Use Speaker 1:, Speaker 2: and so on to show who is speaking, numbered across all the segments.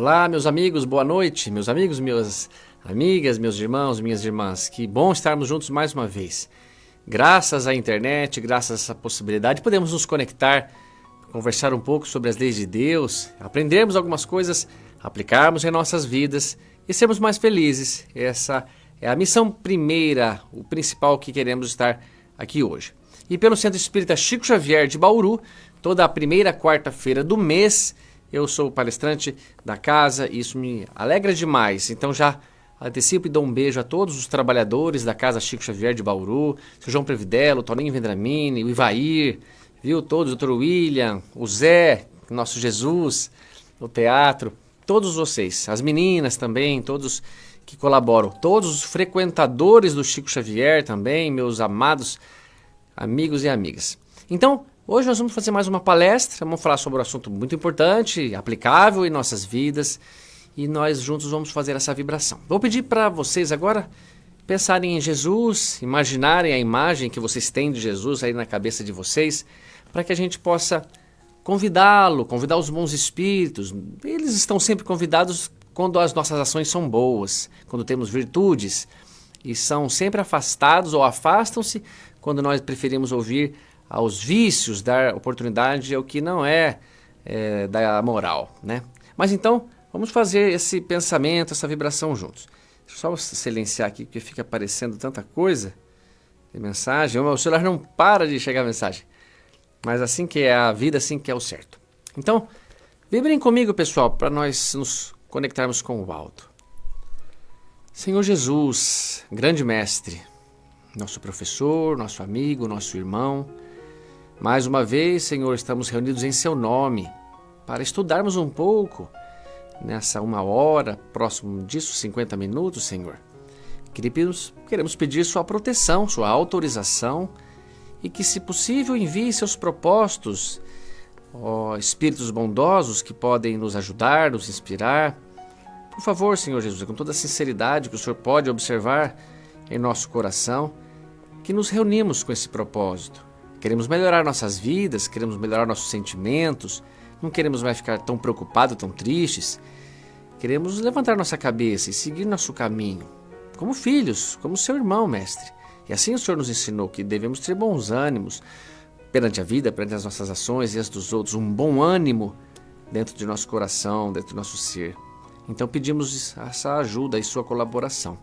Speaker 1: Olá, meus amigos, boa noite. Meus amigos, minhas amigas, meus irmãos, minhas irmãs. Que bom estarmos juntos mais uma vez. Graças à internet, graças a essa possibilidade, podemos nos conectar, conversar um pouco sobre as leis de Deus, aprendermos algumas coisas, aplicarmos em nossas vidas e sermos mais felizes. Essa é a missão primeira, o principal que queremos estar aqui hoje. E pelo Centro Espírita Chico Xavier de Bauru, toda a primeira quarta-feira do mês, eu sou palestrante da casa e isso me alegra demais. Então já antecipo e dou um beijo a todos os trabalhadores da Casa Chico Xavier de Bauru, o João Previdelo, Toninho Vendramini, o Ivair, viu? Todos, o Dr. William, o Zé, nosso Jesus, o teatro, todos vocês, as meninas também, todos que colaboram, todos os frequentadores do Chico Xavier também, meus amados amigos e amigas. Então, Hoje nós vamos fazer mais uma palestra, vamos falar sobre um assunto muito importante, aplicável em nossas vidas, e nós juntos vamos fazer essa vibração. Vou pedir para vocês agora pensarem em Jesus, imaginarem a imagem que vocês têm de Jesus aí na cabeça de vocês, para que a gente possa convidá-lo, convidar os bons espíritos. Eles estão sempre convidados quando as nossas ações são boas, quando temos virtudes, e são sempre afastados ou afastam-se quando nós preferimos ouvir aos vícios, dar oportunidade ao que não é, é da moral, né? Mas então, vamos fazer esse pensamento, essa vibração juntos. Deixa eu só silenciar aqui, porque fica aparecendo tanta coisa. Tem mensagem, o celular não para de chegar mensagem. Mas assim que é a vida, assim que é o certo. Então, vibrem comigo, pessoal, para nós nos conectarmos com o alto. Senhor Jesus, grande mestre, nosso professor, nosso amigo, nosso irmão, mais uma vez, Senhor, estamos reunidos em Seu nome para estudarmos um pouco nessa uma hora, próximo disso, 50 minutos, Senhor. Queremos, pedir Sua proteção, Sua autorização e que, se possível, envie seus propósitos, ó Espíritos bondosos que podem nos ajudar, nos inspirar. Por favor, Senhor Jesus, com toda a sinceridade que o Senhor pode observar em nosso coração, que nos reunimos com esse propósito Queremos melhorar nossas vidas, queremos melhorar nossos sentimentos, não queremos mais ficar tão preocupados, tão tristes. Queremos levantar nossa cabeça e seguir nosso caminho, como filhos, como seu irmão, mestre. E assim o Senhor nos ensinou que devemos ter bons ânimos perante a vida, perante as nossas ações e as dos outros, um bom ânimo dentro de nosso coração, dentro do nosso ser. Então pedimos essa ajuda e sua colaboração.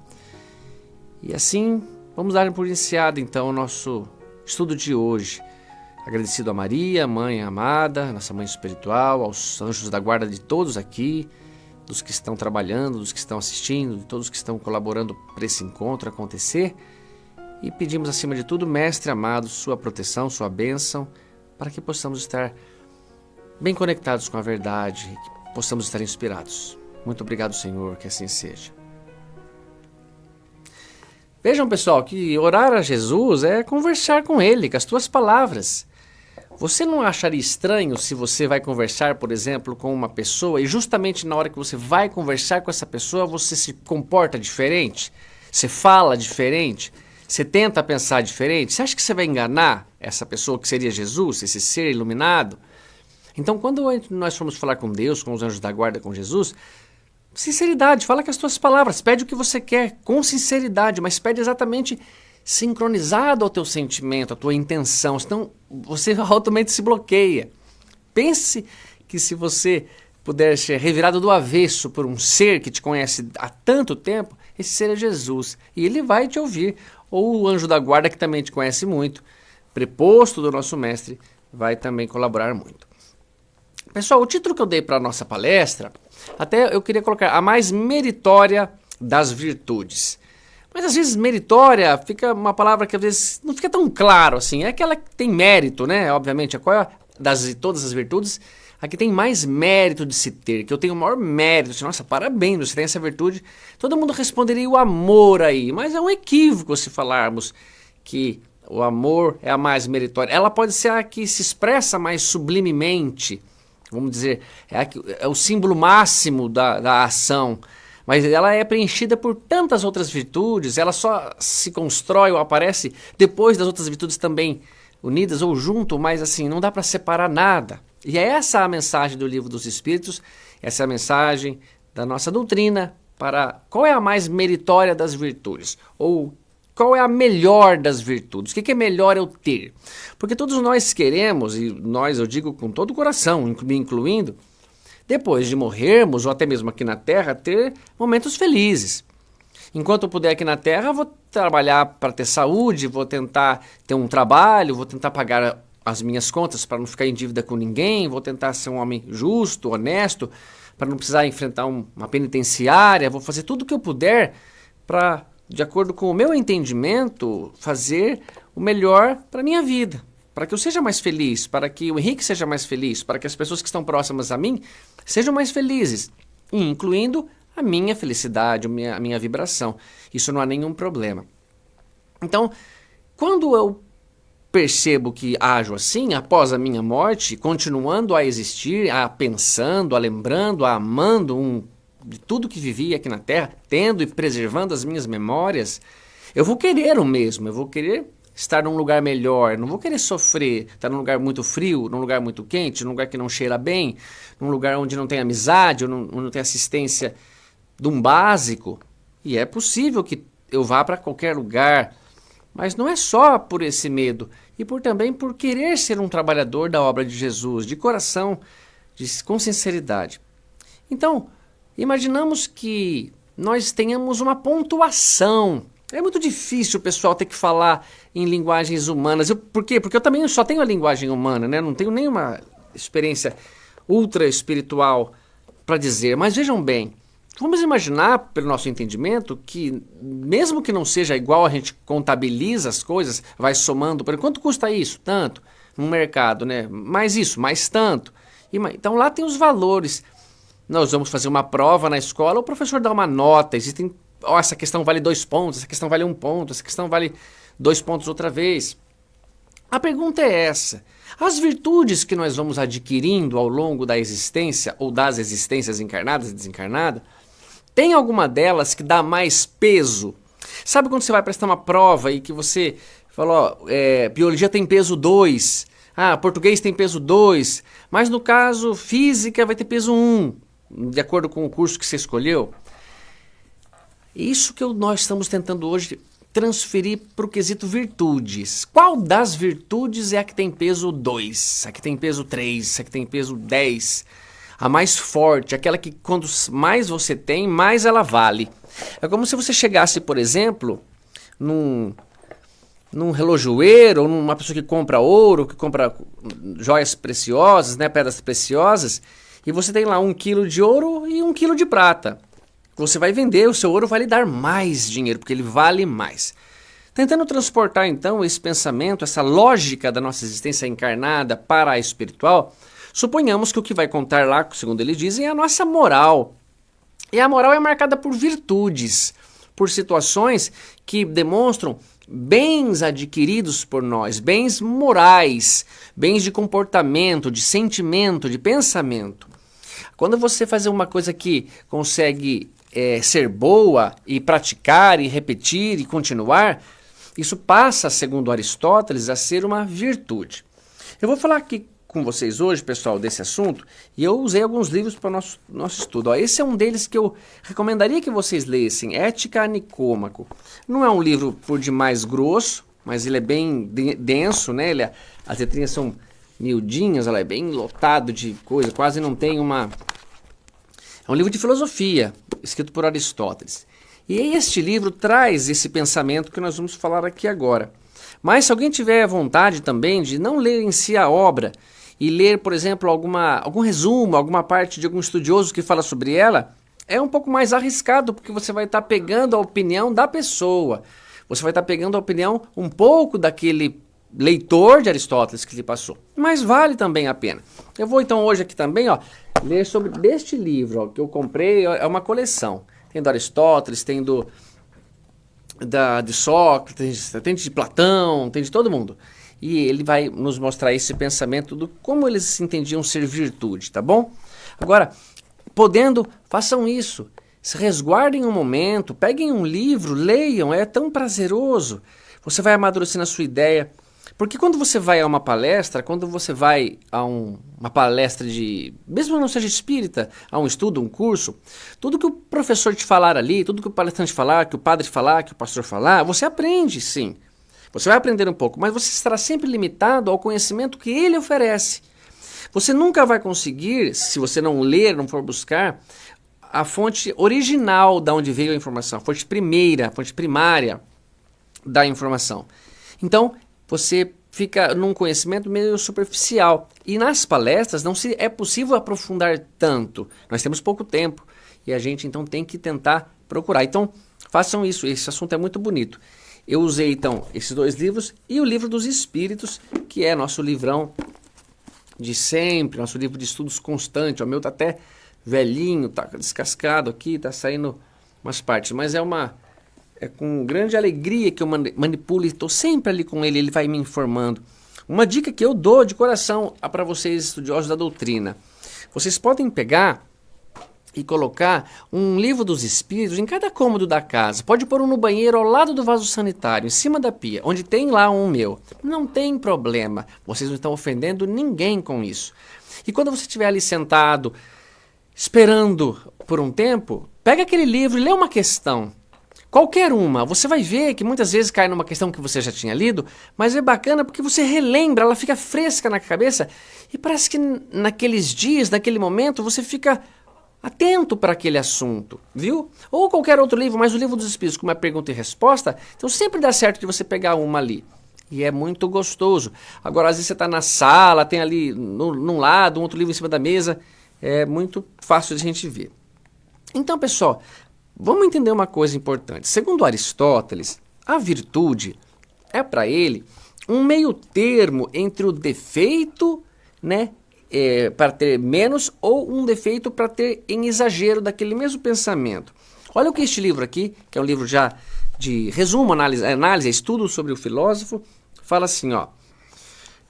Speaker 1: E assim, vamos dar por iniciado então o nosso Estudo de hoje. Agradecido a Maria, mãe amada, nossa mãe espiritual, aos anjos da guarda de todos aqui, dos que estão trabalhando, dos que estão assistindo, de todos que estão colaborando para esse encontro acontecer. E pedimos acima de tudo, Mestre amado, sua proteção, sua bênção, para que possamos estar bem conectados com a verdade, que possamos estar inspirados. Muito obrigado, Senhor, que assim seja. Vejam, pessoal, que orar a Jesus é conversar com Ele, com as tuas palavras. Você não acharia estranho se você vai conversar, por exemplo, com uma pessoa e justamente na hora que você vai conversar com essa pessoa você se comporta diferente? Você fala diferente? Você tenta pensar diferente? Você acha que você vai enganar essa pessoa que seria Jesus, esse ser iluminado? Então, quando nós formos falar com Deus, com os anjos da guarda, com Jesus, Sinceridade, fala com as tuas palavras, pede o que você quer, com sinceridade, mas pede exatamente sincronizado ao teu sentimento, à tua intenção, senão você altamente se bloqueia. Pense que se você puder ser revirado do avesso por um ser que te conhece há tanto tempo, esse ser é Jesus, e ele vai te ouvir, ou o anjo da guarda que também te conhece muito, preposto do nosso mestre, vai também colaborar muito. Pessoal, o título que eu dei para a nossa palestra, até eu queria colocar a mais meritória das virtudes. Mas às vezes meritória fica uma palavra que às vezes não fica tão claro assim. É aquela que tem mérito, né? Obviamente, qual é das de todas as virtudes, a que tem mais mérito de se ter, que eu tenho o maior mérito. Assim, Nossa, parabéns, você tem essa virtude. Todo mundo responderia o amor aí, mas é um equívoco se falarmos que o amor é a mais meritória. Ela pode ser a que se expressa mais sublimemente vamos dizer, é, a, é o símbolo máximo da, da ação. Mas ela é preenchida por tantas outras virtudes, ela só se constrói ou aparece depois das outras virtudes também unidas ou junto, mas assim, não dá para separar nada. E é essa a mensagem do livro dos Espíritos, essa é a mensagem da nossa doutrina para qual é a mais meritória das virtudes, ou qual é a melhor das virtudes, o que é melhor eu ter. Porque todos nós queremos, e nós eu digo com todo o coração, me incluindo, depois de morrermos, ou até mesmo aqui na Terra, ter momentos felizes. Enquanto eu puder aqui na Terra, vou trabalhar para ter saúde, vou tentar ter um trabalho, vou tentar pagar as minhas contas para não ficar em dívida com ninguém, vou tentar ser um homem justo, honesto, para não precisar enfrentar um, uma penitenciária, vou fazer tudo o que eu puder para, de acordo com o meu entendimento, fazer o melhor para a minha vida. Para que eu seja mais feliz, para que o Henrique seja mais feliz, para que as pessoas que estão próximas a mim sejam mais felizes, incluindo a minha felicidade, a minha, a minha vibração. Isso não há nenhum problema. Então, quando eu percebo que ajo assim após a minha morte, continuando a existir, a pensando, a lembrando, a amando um, de tudo que vivi aqui na Terra, tendo e preservando as minhas memórias, eu vou querer o mesmo, eu vou querer estar num lugar melhor, não vou querer sofrer, estar num lugar muito frio, num lugar muito quente, num lugar que não cheira bem, num lugar onde não tem amizade, onde não, não tem assistência de um básico. E é possível que eu vá para qualquer lugar, mas não é só por esse medo, e por também por querer ser um trabalhador da obra de Jesus, de coração, de, com sinceridade. Então, imaginamos que nós tenhamos uma pontuação. É muito difícil o pessoal ter que falar em linguagens humanas. Eu, por quê? Porque eu também só tenho a linguagem humana, né? não tenho nenhuma experiência ultra espiritual para dizer. Mas vejam bem, Vamos imaginar, pelo nosso entendimento, que mesmo que não seja igual a gente contabiliza as coisas, vai somando, por quanto custa isso? Tanto. No mercado, né? Mais isso, mais tanto. Então lá tem os valores. Nós vamos fazer uma prova na escola, o professor dá uma nota, existem. Oh, essa questão vale dois pontos, essa questão vale um ponto, essa questão vale dois pontos outra vez. A pergunta é essa: as virtudes que nós vamos adquirindo ao longo da existência ou das existências encarnadas e desencarnadas tem alguma delas que dá mais peso? Sabe quando você vai prestar uma prova e que você falou, é, biologia tem peso 2, ah, português tem peso 2, mas no caso física vai ter peso 1, um, de acordo com o curso que você escolheu? Isso que nós estamos tentando hoje transferir para o quesito virtudes. Qual das virtudes é a que tem peso 2, a que tem peso 3, a que tem peso 10? a mais forte, aquela que quanto mais você tem, mais ela vale. É como se você chegasse, por exemplo, num, num relojoeiro, ou numa pessoa que compra ouro, que compra joias preciosas, né, pedras preciosas, e você tem lá um quilo de ouro e um quilo de prata. Você vai vender, o seu ouro vai lhe dar mais dinheiro, porque ele vale mais. Tentando transportar então esse pensamento, essa lógica da nossa existência encarnada para a espiritual, Suponhamos que o que vai contar lá, segundo eles dizem, é a nossa moral. E a moral é marcada por virtudes, por situações que demonstram bens adquiridos por nós, bens morais, bens de comportamento, de sentimento, de pensamento. Quando você fazer uma coisa que consegue é, ser boa e praticar e repetir e continuar, isso passa, segundo Aristóteles, a ser uma virtude. Eu vou falar aqui com vocês hoje, pessoal, desse assunto, e eu usei alguns livros para o nosso, nosso estudo. Ó, esse é um deles que eu recomendaria que vocês lessem, Ética Nicômaco. Não é um livro por demais grosso, mas ele é bem denso, né? Ele, é, as letrinhas são miudinhas, ela é bem lotado de coisa, quase não tem uma... É um livro de filosofia, escrito por Aristóteles. E este livro traz esse pensamento que nós vamos falar aqui agora. Mas se alguém tiver vontade também de não ler em si a obra, e ler, por exemplo, alguma, algum resumo, alguma parte de algum estudioso que fala sobre ela, é um pouco mais arriscado, porque você vai estar tá pegando a opinião da pessoa. Você vai estar tá pegando a opinião um pouco daquele leitor de Aristóteles que lhe passou. Mas vale também a pena. Eu vou então hoje aqui também ó, ler sobre deste livro ó, que eu comprei, é uma coleção. Tem do Aristóteles, tem do da, de Sócrates, tem de Platão, tem de todo mundo e ele vai nos mostrar esse pensamento do como eles entendiam ser virtude, tá bom? Agora, podendo, façam isso. Se resguardem um momento, peguem um livro, leiam, é tão prazeroso. Você vai amadurecendo a sua ideia. Porque quando você vai a uma palestra, quando você vai a um, uma palestra de, mesmo não seja espírita, a um estudo, um curso, tudo que o professor te falar ali, tudo que o palestrante falar, que o padre falar, que o pastor falar, você aprende sim. Você vai aprender um pouco, mas você estará sempre limitado ao conhecimento que ele oferece. Você nunca vai conseguir, se você não ler, não for buscar, a fonte original da onde veio a informação, a fonte primeira, a fonte primária da informação. Então, você fica num conhecimento meio superficial. E nas palestras não se é possível aprofundar tanto. Nós temos pouco tempo e a gente então tem que tentar procurar. Então, façam isso, esse assunto é muito bonito. Eu usei então esses dois livros e o livro dos Espíritos, que é nosso livrão de sempre, nosso livro de estudos constante. O meu tá até velhinho, tá descascado aqui, tá saindo umas partes, mas é uma é com grande alegria que eu manipulo e estou sempre ali com ele, ele vai me informando. Uma dica que eu dou de coração para vocês estudiosos da doutrina. Vocês podem pegar e colocar um livro dos espíritos em cada cômodo da casa. Pode pôr um no banheiro ao lado do vaso sanitário, em cima da pia, onde tem lá um meu. Não tem problema. Vocês não estão ofendendo ninguém com isso. E quando você estiver ali sentado, esperando por um tempo, pega aquele livro e lê uma questão. Qualquer uma, você vai ver que muitas vezes cai numa questão que você já tinha lido, mas é bacana porque você relembra, ela fica fresca na cabeça e parece que naqueles dias, naquele momento, você fica atento para aquele assunto, viu? Ou qualquer outro livro, mas o livro dos Espíritos, com uma pergunta e resposta, então sempre dá certo de você pegar uma ali. E é muito gostoso. Agora, às vezes você está na sala, tem ali no, num lado, um outro livro em cima da mesa, é muito fácil de a gente ver. Então, pessoal, Vamos entender uma coisa importante. Segundo Aristóteles, a virtude é para ele um meio termo entre o defeito, né, é, para ter menos, ou um defeito para ter em exagero daquele mesmo pensamento. Olha o que este livro aqui, que é um livro já de resumo, análise, análise estudo sobre o filósofo, fala assim, ó.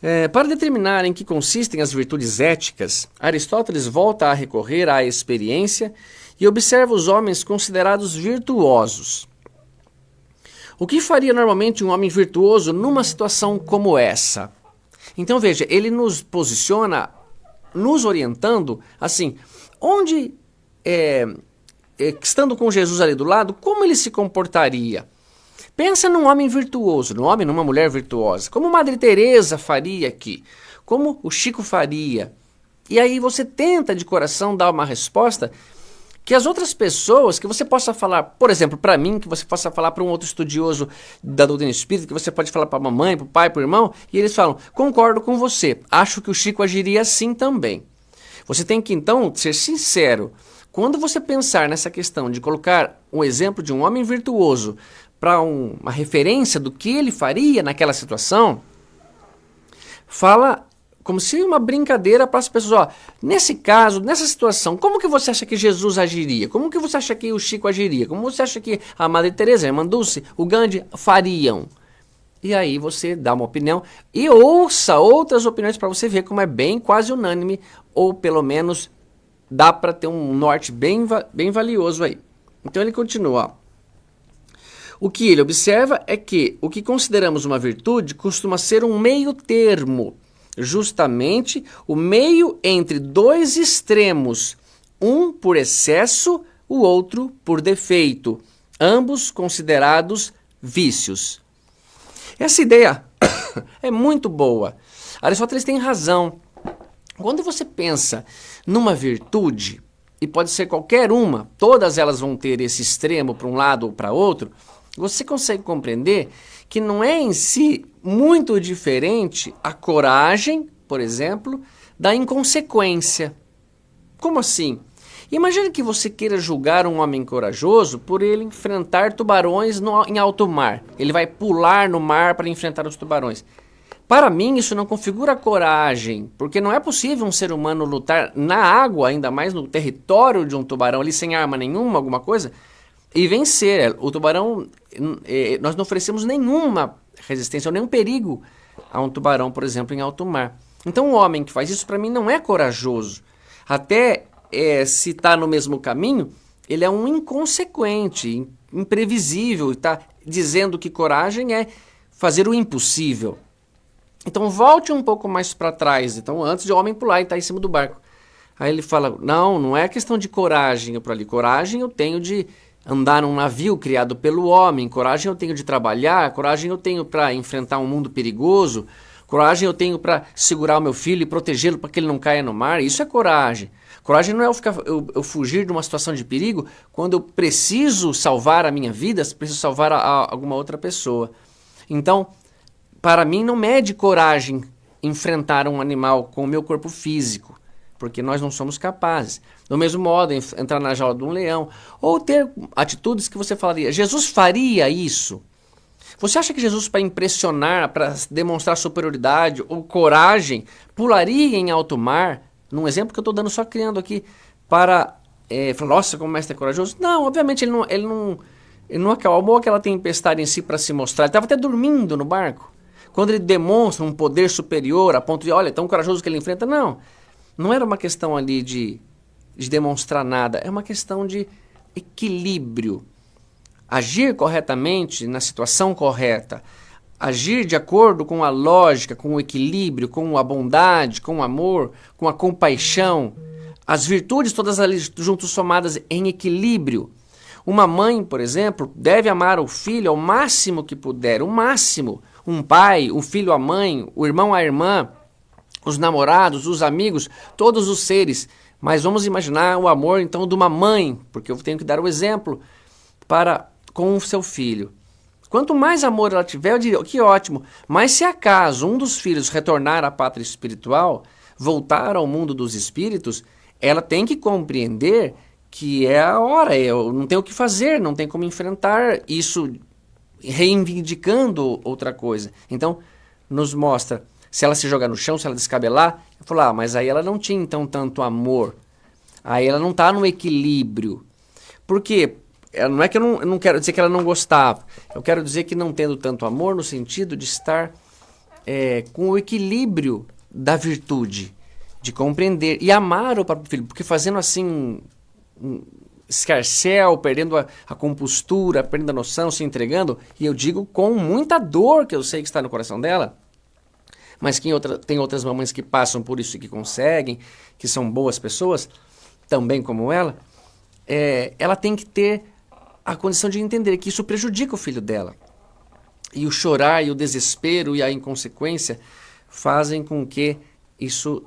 Speaker 1: É, para determinar em que consistem as virtudes éticas, Aristóteles volta a recorrer à experiência e observa os homens considerados virtuosos. O que faria normalmente um homem virtuoso numa situação como essa? Então veja, ele nos posiciona, nos orientando, assim, onde, é, é, estando com Jesus ali do lado, como ele se comportaria? Pensa num homem virtuoso, num homem, numa mulher virtuosa, como Madre Teresa faria aqui, como o Chico faria. E aí você tenta de coração dar uma resposta que as outras pessoas, que você possa falar, por exemplo, para mim, que você possa falar para um outro estudioso da doutrina espírita, que você pode falar para a mamãe, para o pai, para o irmão, e eles falam: concordo com você, acho que o Chico agiria assim também. Você tem que então ser sincero. Quando você pensar nessa questão de colocar um exemplo de um homem virtuoso para um, uma referência do que ele faria naquela situação, fala como se uma brincadeira para as pessoas. Ó, nesse caso, nessa situação, como que você acha que Jesus agiria? Como que você acha que o Chico agiria? Como você acha que a Madre Teresa, a Irmã Dulce, o Gandhi fariam? E aí você dá uma opinião e ouça outras opiniões para você ver como é bem quase unânime, ou pelo menos dá para ter um norte bem, bem valioso aí. Então ele continua. Ó. O que ele observa é que o que consideramos uma virtude costuma ser um meio termo justamente o meio entre dois extremos, um por excesso, o outro por defeito, ambos considerados vícios. Essa ideia é muito boa. Aristóteles tem razão. Quando você pensa numa virtude, e pode ser qualquer uma, todas elas vão ter esse extremo para um lado ou para outro, você consegue compreender que não é em si muito diferente a coragem, por exemplo, da inconsequência. Como assim? Imagine que você queira julgar um homem corajoso por ele enfrentar tubarões no, em alto mar. Ele vai pular no mar para enfrentar os tubarões. Para mim, isso não configura coragem, porque não é possível um ser humano lutar na água, ainda mais no território de um tubarão, ali sem arma nenhuma, alguma coisa, e vencer. O tubarão, eh, nós não oferecemos nenhuma resistência ou nenhum perigo a um tubarão, por exemplo, em alto mar. Então, o homem que faz isso, para mim, não é corajoso. Até é, se está no mesmo caminho, ele é um inconsequente, imprevisível, está dizendo que coragem é fazer o impossível. Então volte um pouco mais para trás. Então antes de o homem pular e estar tá em cima do barco. Aí ele fala: Não, não é questão de coragem para ali. Coragem eu tenho de andar num navio criado pelo homem. Coragem eu tenho de trabalhar. Coragem eu tenho para enfrentar um mundo perigoso. Coragem eu tenho para segurar o meu filho e protegê-lo para que ele não caia no mar. Isso é coragem. Coragem não é eu, ficar, eu, eu, fugir de uma situação de perigo quando eu preciso salvar a minha vida, preciso salvar a, a alguma outra pessoa. Então, para mim, não mede coragem enfrentar um animal com o meu corpo físico, porque nós não somos capazes. Do mesmo modo, entrar na jaula de um leão, ou ter atitudes que você falaria, Jesus faria isso? Você acha que Jesus, para impressionar, para demonstrar superioridade ou coragem, pularia em alto mar? num exemplo que eu estou dando só criando aqui, para é, falar, nossa, como o mestre é corajoso. Não, obviamente ele não, ele não, ele não acalmou aquela tempestade em si para se mostrar. Ele estava até dormindo no barco. Quando ele demonstra um poder superior a ponto de, olha, tão corajoso que ele enfrenta, não. Não era uma questão ali de, de demonstrar nada, é uma questão de equilíbrio. Agir corretamente na situação correta, agir de acordo com a lógica, com o equilíbrio, com a bondade, com o amor, com a compaixão, as virtudes todas ali juntos somadas em equilíbrio. Uma mãe, por exemplo, deve amar o filho ao máximo que puder, o máximo. Um pai, o filho a mãe, o irmão a irmã, os namorados, os amigos, todos os seres. Mas vamos imaginar o amor então de uma mãe, porque eu tenho que dar o exemplo para com o seu filho. Quanto mais amor ela tiver, eu diria, que ótimo. Mas se acaso um dos filhos retornar à pátria espiritual, voltar ao mundo dos espíritos, ela tem que compreender que é a hora, eu não tenho o que fazer, não tem como enfrentar isso reivindicando outra coisa. Então, nos mostra, se ela se jogar no chão, se ela descabelar, eu falo, ah, mas aí ela não tinha então tanto amor. Aí ela não está no equilíbrio. Por quê? não é que eu não, eu não quero dizer que ela não gostava. Eu quero dizer que não tendo tanto amor no sentido de estar é, com o equilíbrio da virtude, de compreender e amar o próprio filho, porque fazendo assim um escarcel, perdendo a, a, compostura, perdendo a noção, se entregando, e eu digo com muita dor que eu sei que está no coração dela, mas que outra, tem outras mamães que passam por isso e que conseguem, que são boas pessoas, também como ela, é, ela tem que ter a condição de entender que isso prejudica o filho dela. E o chorar e o desespero e a inconsequência fazem com que isso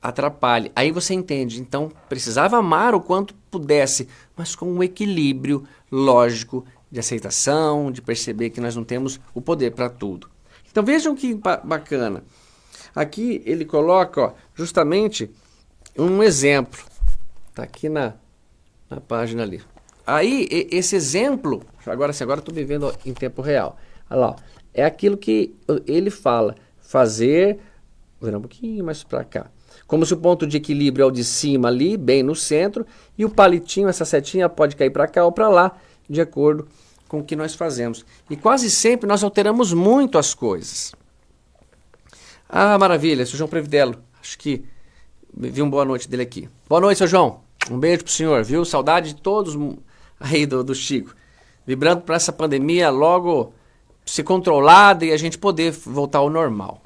Speaker 1: atrapalhe. Aí você entende, então precisava amar o quanto pudesse, mas com um equilíbrio lógico de aceitação, de perceber que nós não temos o poder para tudo. Então vejam que bacana. Aqui ele coloca ó, justamente um exemplo. Está aqui na, na página ali. Aí, esse exemplo, agora sim, agora estou vivendo em tempo real. Olha lá, é aquilo que ele fala, fazer, vou virar um pouquinho mais para cá. Como se o ponto de equilíbrio é o de cima ali, bem no centro, e o palitinho, essa setinha pode cair para cá ou para lá, de acordo com o que nós fazemos. E quase sempre nós alteramos muito as coisas. Ah, maravilha, seu João Previdelo, acho que vi uma boa noite dele aqui. Boa noite, seu João. Um beijo pro senhor, viu? Saudade de todos aí do, do Chico. Vibrando para essa pandemia logo ser controlada e a gente poder voltar ao normal.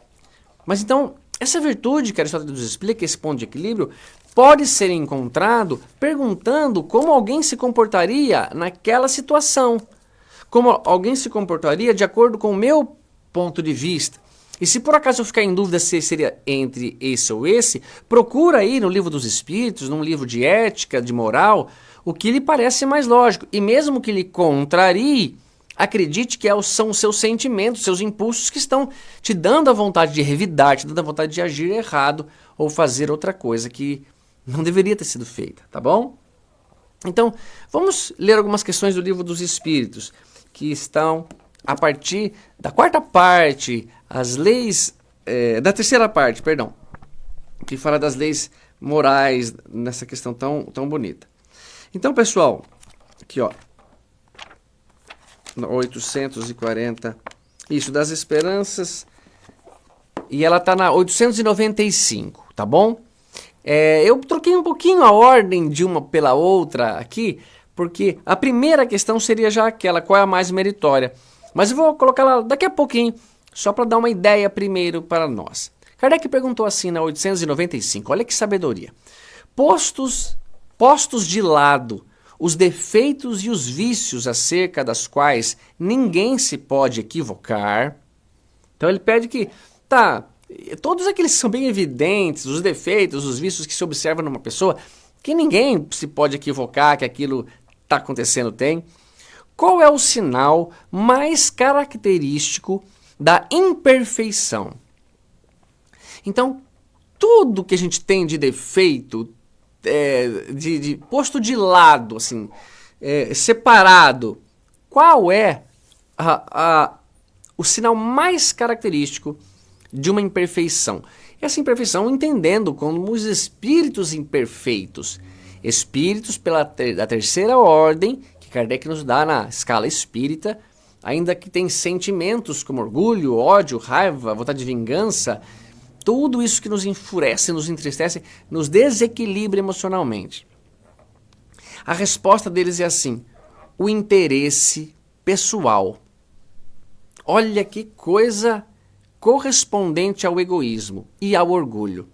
Speaker 1: Mas então, essa virtude que Aristóteles nos explica, esse ponto de equilíbrio, pode ser encontrado perguntando como alguém se comportaria naquela situação. Como alguém se comportaria de acordo com o meu ponto de vista. E se por acaso eu ficar em dúvida se seria entre esse ou esse, procura aí no livro dos Espíritos, num livro de ética, de moral, o que lhe parece mais lógico. E mesmo que lhe contrarie, acredite que é são os seus sentimentos, seus impulsos que estão te dando a vontade de revidar, te dando a vontade de agir errado ou fazer outra coisa que não deveria ter sido feita, tá bom? Então, vamos ler algumas questões do livro dos Espíritos, que estão a partir da quarta parte, as leis, é, da terceira parte, perdão, que fala das leis morais nessa questão tão, tão bonita. Então, pessoal, aqui ó, 840, isso, das esperanças, e ela está na 895, tá bom? É, eu troquei um pouquinho a ordem de uma pela outra aqui, porque a primeira questão seria já aquela, qual é a mais meritória. Mas eu vou colocar lá daqui a pouquinho, só para dar uma ideia primeiro para nós. Kardec perguntou assim na 895, olha que sabedoria. Postos, postos de lado os defeitos e os vícios acerca das quais ninguém se pode equivocar. Então ele pede que, tá, todos aqueles que são bem evidentes, os defeitos, os vícios que se observam numa pessoa, que ninguém se pode equivocar que aquilo está acontecendo tem. Qual é o sinal mais característico da imperfeição? Então, tudo que a gente tem de defeito, é, de, de, posto de lado, assim, é, separado, qual é a, a, o sinal mais característico de uma imperfeição? Essa imperfeição entendendo como os espíritos imperfeitos, espíritos pela ter, da terceira ordem, que Kardec nos dá na escala espírita, ainda que tem sentimentos como orgulho, ódio, raiva, vontade de vingança, tudo isso que nos enfurece, nos entristece, nos desequilibra emocionalmente. A resposta deles é assim: o interesse pessoal. Olha que coisa correspondente ao egoísmo e ao orgulho.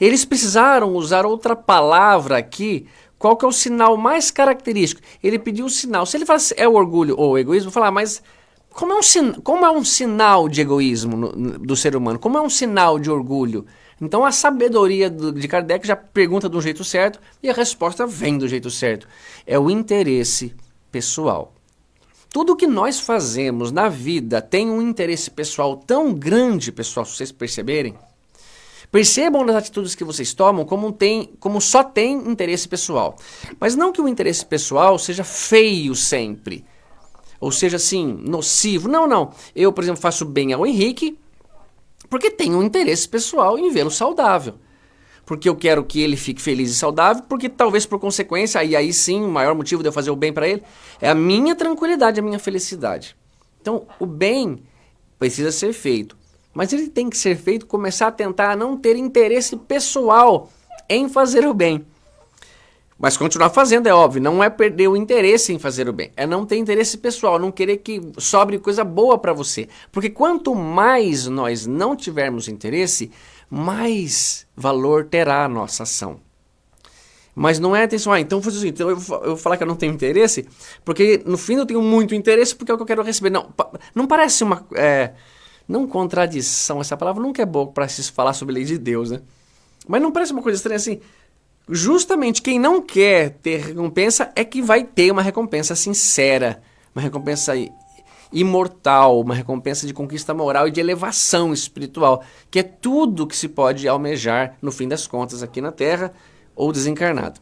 Speaker 1: Eles precisaram usar outra palavra aqui. Qual que é o sinal mais característico? Ele pediu o sinal. Se ele falasse é o orgulho ou o egoísmo, falar, mas como é um, como é um sinal de egoísmo no, do ser humano? Como é um sinal de orgulho? Então a sabedoria do, de Kardec já pergunta do jeito certo e a resposta vem do jeito certo. É o interesse pessoal. Tudo que nós fazemos na vida tem um interesse pessoal tão grande, pessoal, se vocês perceberem. Percebam nas atitudes que vocês tomam como, tem, como só tem interesse pessoal. Mas não que o interesse pessoal seja feio sempre ou seja assim, nocivo. Não, não. Eu, por exemplo, faço bem ao Henrique porque tenho um interesse pessoal em vê-lo saudável. Porque eu quero que ele fique feliz e saudável, porque talvez por consequência, e aí sim, o maior motivo de eu fazer o bem para ele é a minha tranquilidade, a minha felicidade. Então, o bem precisa ser feito, mas ele tem que ser feito começar a tentar não ter interesse pessoal em fazer o bem. Mas continuar fazendo é óbvio, não é perder o interesse em fazer o bem, é não ter interesse pessoal, não querer que sobre coisa boa para você. Porque quanto mais nós não tivermos interesse, mais valor terá a nossa ação. Mas não é atenção, ah, então vou, assim, então eu vou falar que eu não tenho interesse, porque no fim eu tenho muito interesse porque é o que eu quero receber. Não, não parece uma. É, não contradição, essa palavra nunca é boa para se falar sobre lei de Deus, né? Mas não parece uma coisa estranha assim justamente quem não quer ter recompensa é que vai ter uma recompensa sincera, uma recompensa imortal, uma recompensa de conquista moral e de elevação espiritual, que é tudo que se pode almejar no fim das contas aqui na Terra ou desencarnado.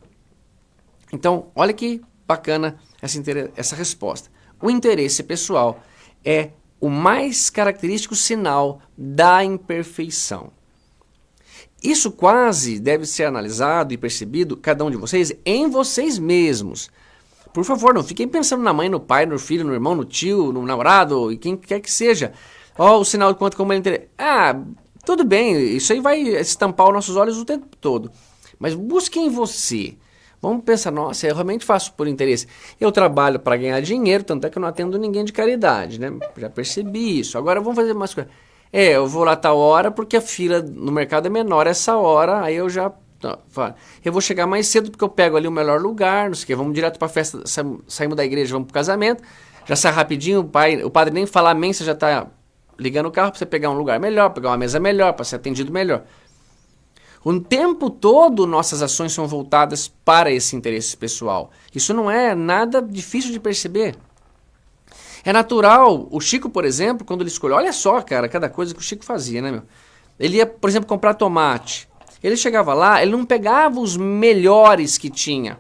Speaker 1: Então, olha que bacana essa, essa resposta. O interesse pessoal é o mais característico sinal da imperfeição. Isso quase deve ser analisado e percebido, cada um de vocês, em vocês mesmos. Por favor, não fiquem pensando na mãe, no pai, no filho, no irmão, no tio, no namorado, e quem quer que seja. Ó, oh, o sinal de quanto como ele interessa. Ah, tudo bem, isso aí vai estampar os nossos olhos o tempo todo. Mas busque em você. Vamos pensar, nossa, eu realmente faço por interesse. Eu trabalho para ganhar dinheiro, tanto é que eu não atendo ninguém de caridade, né? Já percebi isso. Agora vamos fazer mais coisas. É, eu vou lá tal hora porque a fila no mercado é menor essa hora, aí eu já. Eu vou chegar mais cedo porque eu pego ali o melhor lugar, não sei o que, vamos direto para a festa, saímos da igreja, vamos para o casamento, já sai rapidinho, o, pai, o padre nem fala amém, você já está ligando o carro para você pegar um lugar melhor, pegar uma mesa melhor, para ser atendido melhor. O tempo todo nossas ações são voltadas para esse interesse pessoal. Isso não é nada difícil de perceber. É natural, o Chico, por exemplo, quando ele escolheu, olha só, cara, cada coisa que o Chico fazia, né, meu? Ele ia, por exemplo, comprar tomate. Ele chegava lá, ele não pegava os melhores que tinha.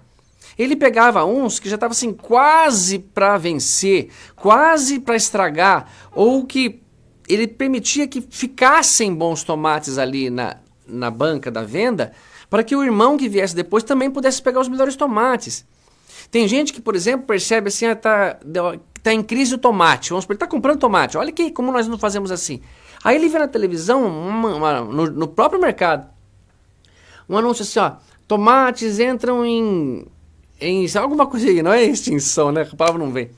Speaker 1: Ele pegava uns que já estavam assim quase para vencer, quase para estragar, ou que ele permitia que ficassem bons tomates ali na, na banca da venda, para que o irmão que viesse depois também pudesse pegar os melhores tomates. Tem gente que, por exemplo, percebe assim, ah, tá, tá em crise o tomate. Vamos supor, ele tá comprando tomate. Olha que como nós não fazemos assim. Aí ele vê na televisão, uma, uma, no, no, próprio mercado, um anúncio assim, ó, tomates entram em, em alguma coisa aí, não é extinção, né? A palavra não vem.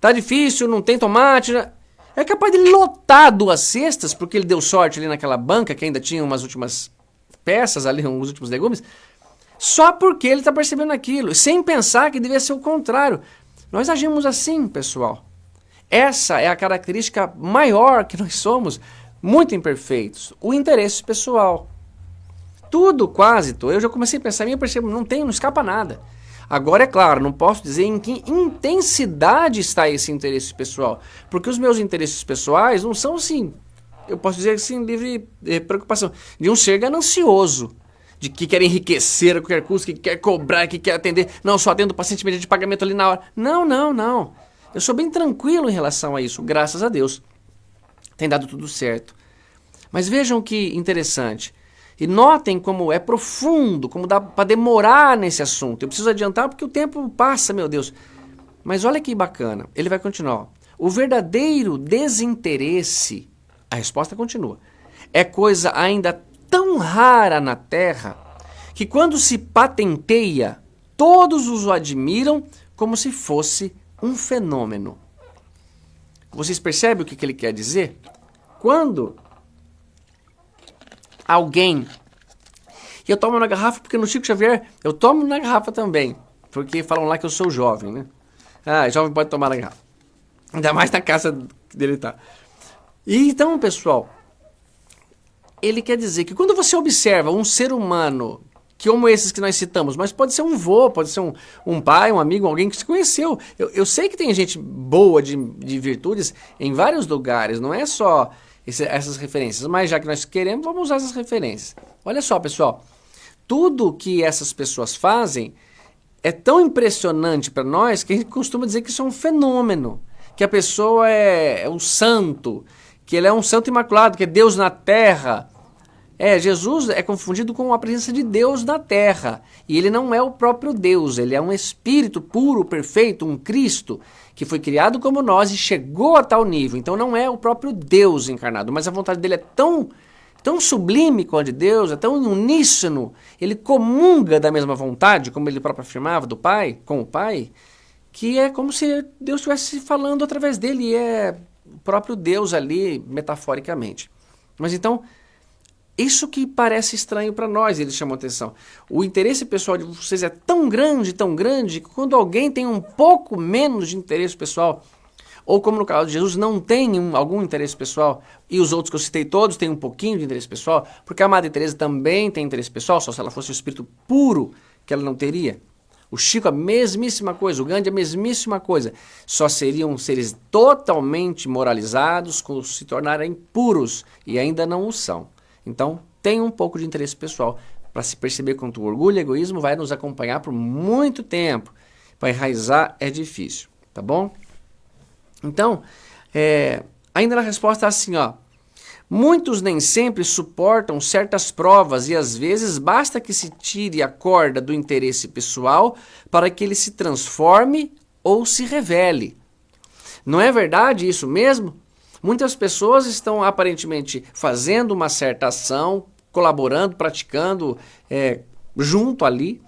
Speaker 1: Tá difícil, não tem tomate. Né? É capaz de lotar duas cestas, porque ele deu sorte ali naquela banca que ainda tinha umas últimas peças ali, uns últimos legumes, só porque ele está percebendo aquilo, sem pensar que devia ser o contrário. Nós agimos assim, pessoal. Essa é a característica maior que nós somos, muito imperfeitos, o interesse pessoal. Tudo quase, eu já comecei a pensar, eu percebo, não tem, não escapa nada. Agora, é claro, não posso dizer em que intensidade está esse interesse pessoal, porque os meus interesses pessoais não são assim, eu posso dizer assim, livre de preocupação, de um ser ganancioso, de que quer enriquecer a qualquer custo, que quer cobrar, que quer atender, não, só atendo o paciente mediante de pagamento ali na hora. Não, não, não. Eu sou bem tranquilo em relação a isso, graças a Deus. Tem dado tudo certo. Mas vejam que interessante. E notem como é profundo, como dá para demorar nesse assunto. Eu preciso adiantar porque o tempo passa, meu Deus. Mas olha que bacana. Ele vai continuar. O verdadeiro desinteresse, a resposta continua, é coisa ainda tão rara na Terra que quando se patenteia, todos os admiram como se fosse um fenômeno. Vocês percebem o que, que ele quer dizer? Quando alguém. E eu tomo na garrafa porque no Chico Xavier eu tomo na garrafa também. Porque falam lá que eu sou jovem, né? Ah, jovem pode tomar na garrafa. Ainda mais na casa dele tá. E então, pessoal, ele quer dizer que quando você observa um ser humano que como esses que nós citamos, mas pode ser um vô, pode ser um, um pai, um amigo, alguém que se conheceu. Eu, eu sei que tem gente boa de, de virtudes em vários lugares, não é só esse, essas referências. Mas já que nós queremos, vamos usar essas referências. Olha só, pessoal. Tudo que essas pessoas fazem é tão impressionante para nós que a gente costuma dizer que isso é um fenômeno. Que a pessoa é, é um santo, que ele é um santo imaculado, que é Deus na terra. É, Jesus é confundido com a presença de Deus na terra. E ele não é o próprio Deus, ele é um espírito puro, perfeito, um Cristo que foi criado como nós e chegou a tal nível. Então não é o próprio Deus encarnado, mas a vontade dele é tão, tão sublime com a de Deus, é tão uníssono, ele comunga da mesma vontade, como ele próprio afirmava, do Pai, com o Pai, que é como se Deus estivesse falando através dele, é o próprio Deus ali, metaforicamente. Mas então, isso que parece estranho para nós, ele chamou atenção. O interesse pessoal de vocês é tão grande, tão grande, que quando alguém tem um pouco menos de interesse pessoal, ou como no caso de Jesus, não tem um, algum interesse pessoal, e os outros que eu citei todos têm um pouquinho de interesse pessoal, porque a Madre Teresa também tem interesse pessoal, só se ela fosse o espírito puro que ela não teria. O Chico a mesmíssima coisa, o Gandhi a mesmíssima coisa. Só seriam seres totalmente moralizados quando se tornarem puros, e ainda não o são. Então, tem um pouco de interesse pessoal para se perceber quanto o orgulho e egoísmo vai nos acompanhar por muito tempo. Para enraizar é difícil, tá bom? Então, é, ainda na resposta assim, ó. Muitos nem sempre suportam certas provas e às vezes basta que se tire a corda do interesse pessoal para que ele se transforme ou se revele. Não é verdade isso mesmo? Muitas pessoas estão aparentemente fazendo uma certa ação, colaborando, praticando é, junto ali,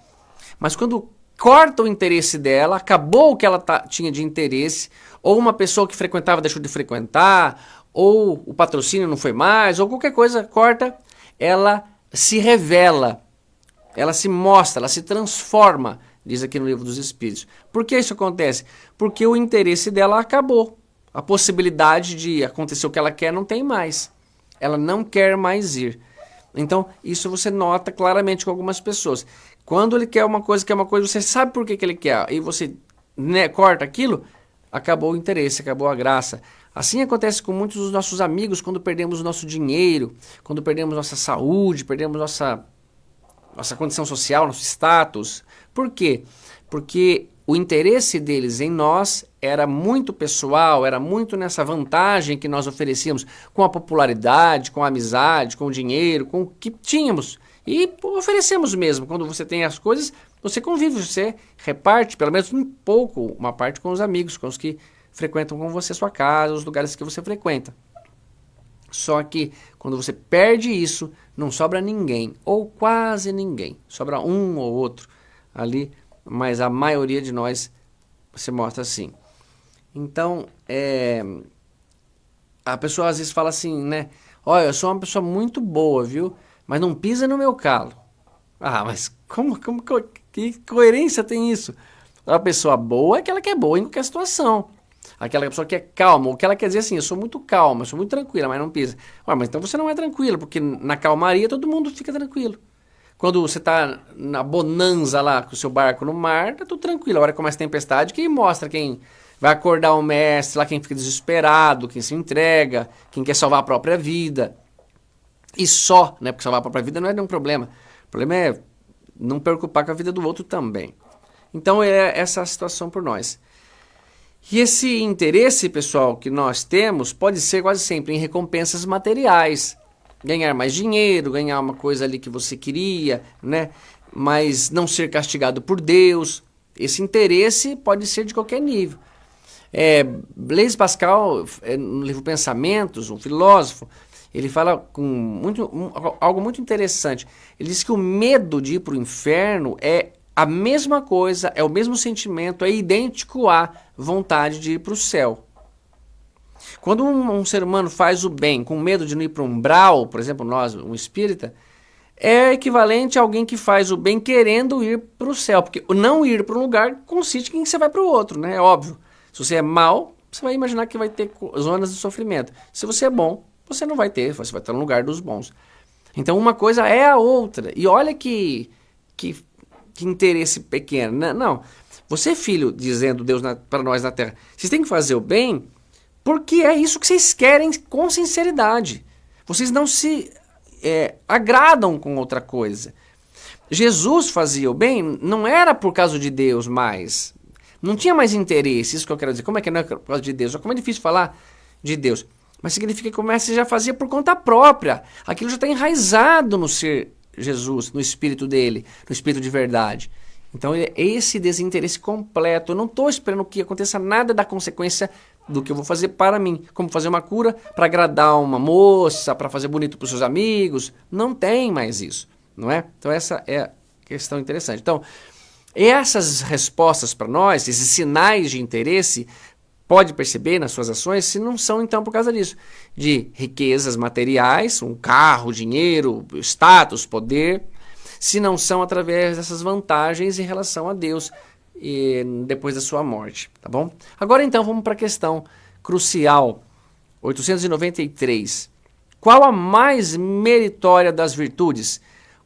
Speaker 1: mas quando corta o interesse dela, acabou o que ela tinha de interesse, ou uma pessoa que frequentava deixou de frequentar, ou o patrocínio não foi mais, ou qualquer coisa corta, ela se revela, ela se mostra, ela se transforma, diz aqui no livro dos Espíritos. Por que isso acontece? Porque o interesse dela acabou a possibilidade de acontecer o que ela quer não tem mais. Ela não quer mais ir. Então, isso você nota claramente com algumas pessoas. Quando ele quer uma coisa, quer uma coisa, você sabe por que, que ele quer, e você né, corta aquilo, acabou o interesse, acabou a graça. Assim acontece com muitos dos nossos amigos quando perdemos nosso dinheiro, quando perdemos nossa saúde, perdemos nossa, nossa condição social, nosso status. Por quê? Porque o interesse deles em nós era muito pessoal, era muito nessa vantagem que nós oferecíamos com a popularidade, com a amizade, com o dinheiro, com o que tínhamos. E oferecemos mesmo. Quando você tem as coisas, você convive, você reparte, pelo menos um pouco, uma parte com os amigos, com os que frequentam com você a sua casa, os lugares que você frequenta. Só que quando você perde isso, não sobra ninguém, ou quase ninguém. Sobra um ou outro ali mas a maioria de nós se mostra assim. Então, é, a pessoa às vezes fala assim, né? Olha, eu sou uma pessoa muito boa, viu? Mas não pisa no meu calo. Ah, mas como, como que coerência tem isso? A pessoa boa é aquela que é boa em qualquer situação. Aquela pessoa que é calma, o que ela quer dizer assim, eu sou muito calma, eu sou muito tranquila, mas não pisa. Ué, mas então você não é tranquilo, porque na calmaria todo mundo fica tranquilo. Quando você está na bonança lá com o seu barco no mar, tá tudo tranquilo. A hora que começa a tempestade, quem mostra quem vai acordar o mestre, lá quem fica desesperado, quem se entrega, quem quer salvar a própria vida. E só, né? Porque salvar a própria vida não é nenhum problema. O problema é não preocupar com a vida do outro também. Então é essa a situação por nós. E esse interesse, pessoal, que nós temos pode ser quase sempre em recompensas materiais. Ganhar mais dinheiro, ganhar uma coisa ali que você queria, né? Mas não ser castigado por Deus. Esse interesse pode ser de qualquer nível. É, Blaise Pascal, é, no livro Pensamentos, um filósofo, ele fala com muito, um, algo muito interessante. Ele diz que o medo de ir para o inferno é a mesma coisa, é o mesmo sentimento, é idêntico à vontade de ir para o céu. Quando um, um, ser humano faz o bem com medo de não ir para um umbral, por exemplo, nós, um espírita, é equivalente a alguém que faz o bem querendo ir para o céu. Porque não ir para um lugar consiste em que você vai para o outro, né? É óbvio. Se você é mal, você vai imaginar que vai ter zonas de sofrimento. Se você é bom, você não vai ter, você vai estar no lugar dos bons. Então uma coisa é a outra. E olha que, que que interesse pequeno. Não, não. Você, filho, dizendo Deus para nós na terra, vocês têm que fazer o bem porque é isso que vocês querem com sinceridade. Vocês não se é, agradam com outra coisa. Jesus fazia o bem não era por causa de Deus mais. Não tinha mais interesse, isso que eu quero dizer. Como é que não é por causa de Deus? Como é difícil falar de Deus. Mas significa que o já fazia por conta própria. Aquilo já está enraizado no ser Jesus, no espírito dele, no espírito de verdade. Então, é esse desinteresse completo. Eu não estou esperando que aconteça nada da consequência do que eu vou fazer para mim. Como fazer uma cura para agradar uma moça, para fazer bonito para os seus amigos. Não tem mais isso, não é? Então, essa é a questão interessante. Então, essas respostas para nós, esses sinais de interesse, pode perceber nas suas ações se não são então por causa disso. De riquezas materiais, um carro, dinheiro, status, poder, se não são através dessas vantagens em relação a Deus e depois da sua morte, tá bom? Agora então vamos para a questão crucial, 893. Qual a mais meritória das virtudes?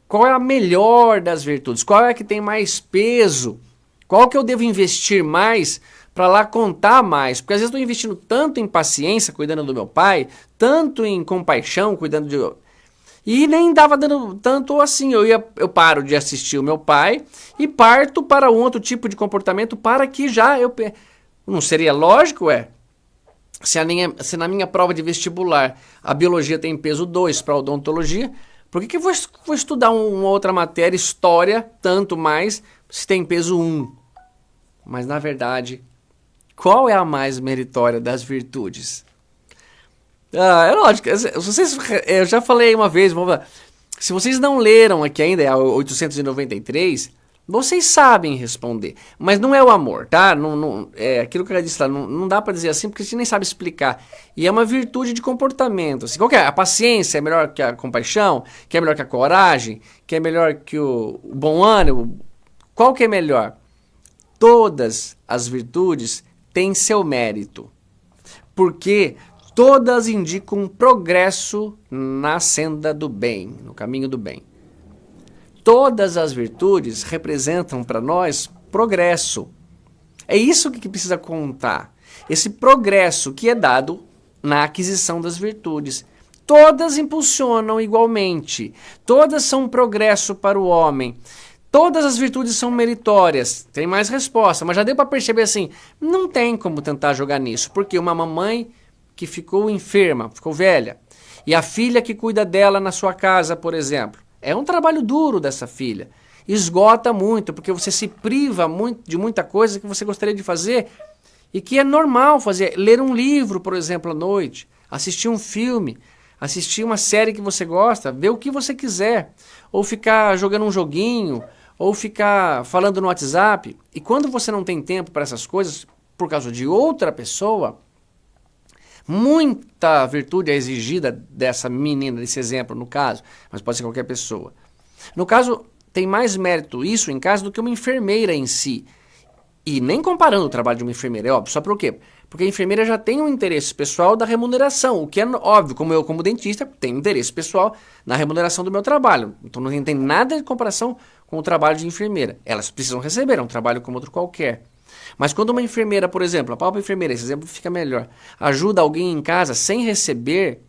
Speaker 1: Qual é a melhor das virtudes? Qual é a que tem mais peso? Qual que eu devo investir mais para lá contar mais. Porque às vezes estou investindo tanto em paciência, cuidando do meu pai, tanto em compaixão, cuidando de. E nem dava dando tanto assim. Eu, ia, eu paro de assistir o meu pai e parto para um outro tipo de comportamento para que já eu. Não seria lógico, é? Se, minha, se na minha prova de vestibular a biologia tem peso 2 para a odontologia, por que, que eu vou, vou estudar uma outra matéria, história, tanto mais, se tem peso 1? Um? Mas na verdade, qual é a mais meritória das virtudes? Ah, é lógico. Vocês, eu já falei uma vez. Se vocês não leram aqui ainda, é a 893, vocês sabem responder. Mas não é o amor, tá? Não, não, é aquilo que eu disse lá, não, não dá para dizer assim porque a gente nem sabe explicar. E é uma virtude de comportamento. Assim, qual é? A paciência é melhor que a compaixão? Que é melhor que a coragem? Que é melhor que o, o bom ânimo? Qual que é melhor? Todas as virtudes tem seu mérito, porque todas indicam progresso na senda do bem, no caminho do bem. Todas as virtudes representam para nós progresso. É isso que precisa contar. Esse progresso que é dado na aquisição das virtudes. Todas impulsionam igualmente. Todas são um progresso para o homem. Todas as virtudes são meritórias. Tem mais resposta, mas já deu para perceber assim, não tem como tentar jogar nisso, porque uma mamãe que ficou enferma, ficou velha, e a filha que cuida dela na sua casa, por exemplo, é um trabalho duro dessa filha. Esgota muito, porque você se priva muito de muita coisa que você gostaria de fazer e que é normal fazer. Ler um livro, por exemplo, à noite, assistir um filme, assistir uma série que você gosta, ver o que você quiser, ou ficar jogando um joguinho, ou ficar falando no WhatsApp. E quando você não tem tempo para essas coisas por causa de outra pessoa, Muita virtude é exigida dessa menina, desse exemplo, no caso, mas pode ser qualquer pessoa. No caso, tem mais mérito isso em casa do que uma enfermeira em si. E nem comparando o trabalho de uma enfermeira, é óbvio. Só por quê? Porque a enfermeira já tem um interesse pessoal da remuneração, o que é óbvio, como eu, como dentista, tenho interesse pessoal na remuneração do meu trabalho. Então não tem nada de comparação com o trabalho de enfermeira. Elas precisam receber, é um trabalho como outro qualquer. Mas quando uma enfermeira, por exemplo, a própria enfermeira, esse exemplo fica melhor, ajuda alguém em casa sem receber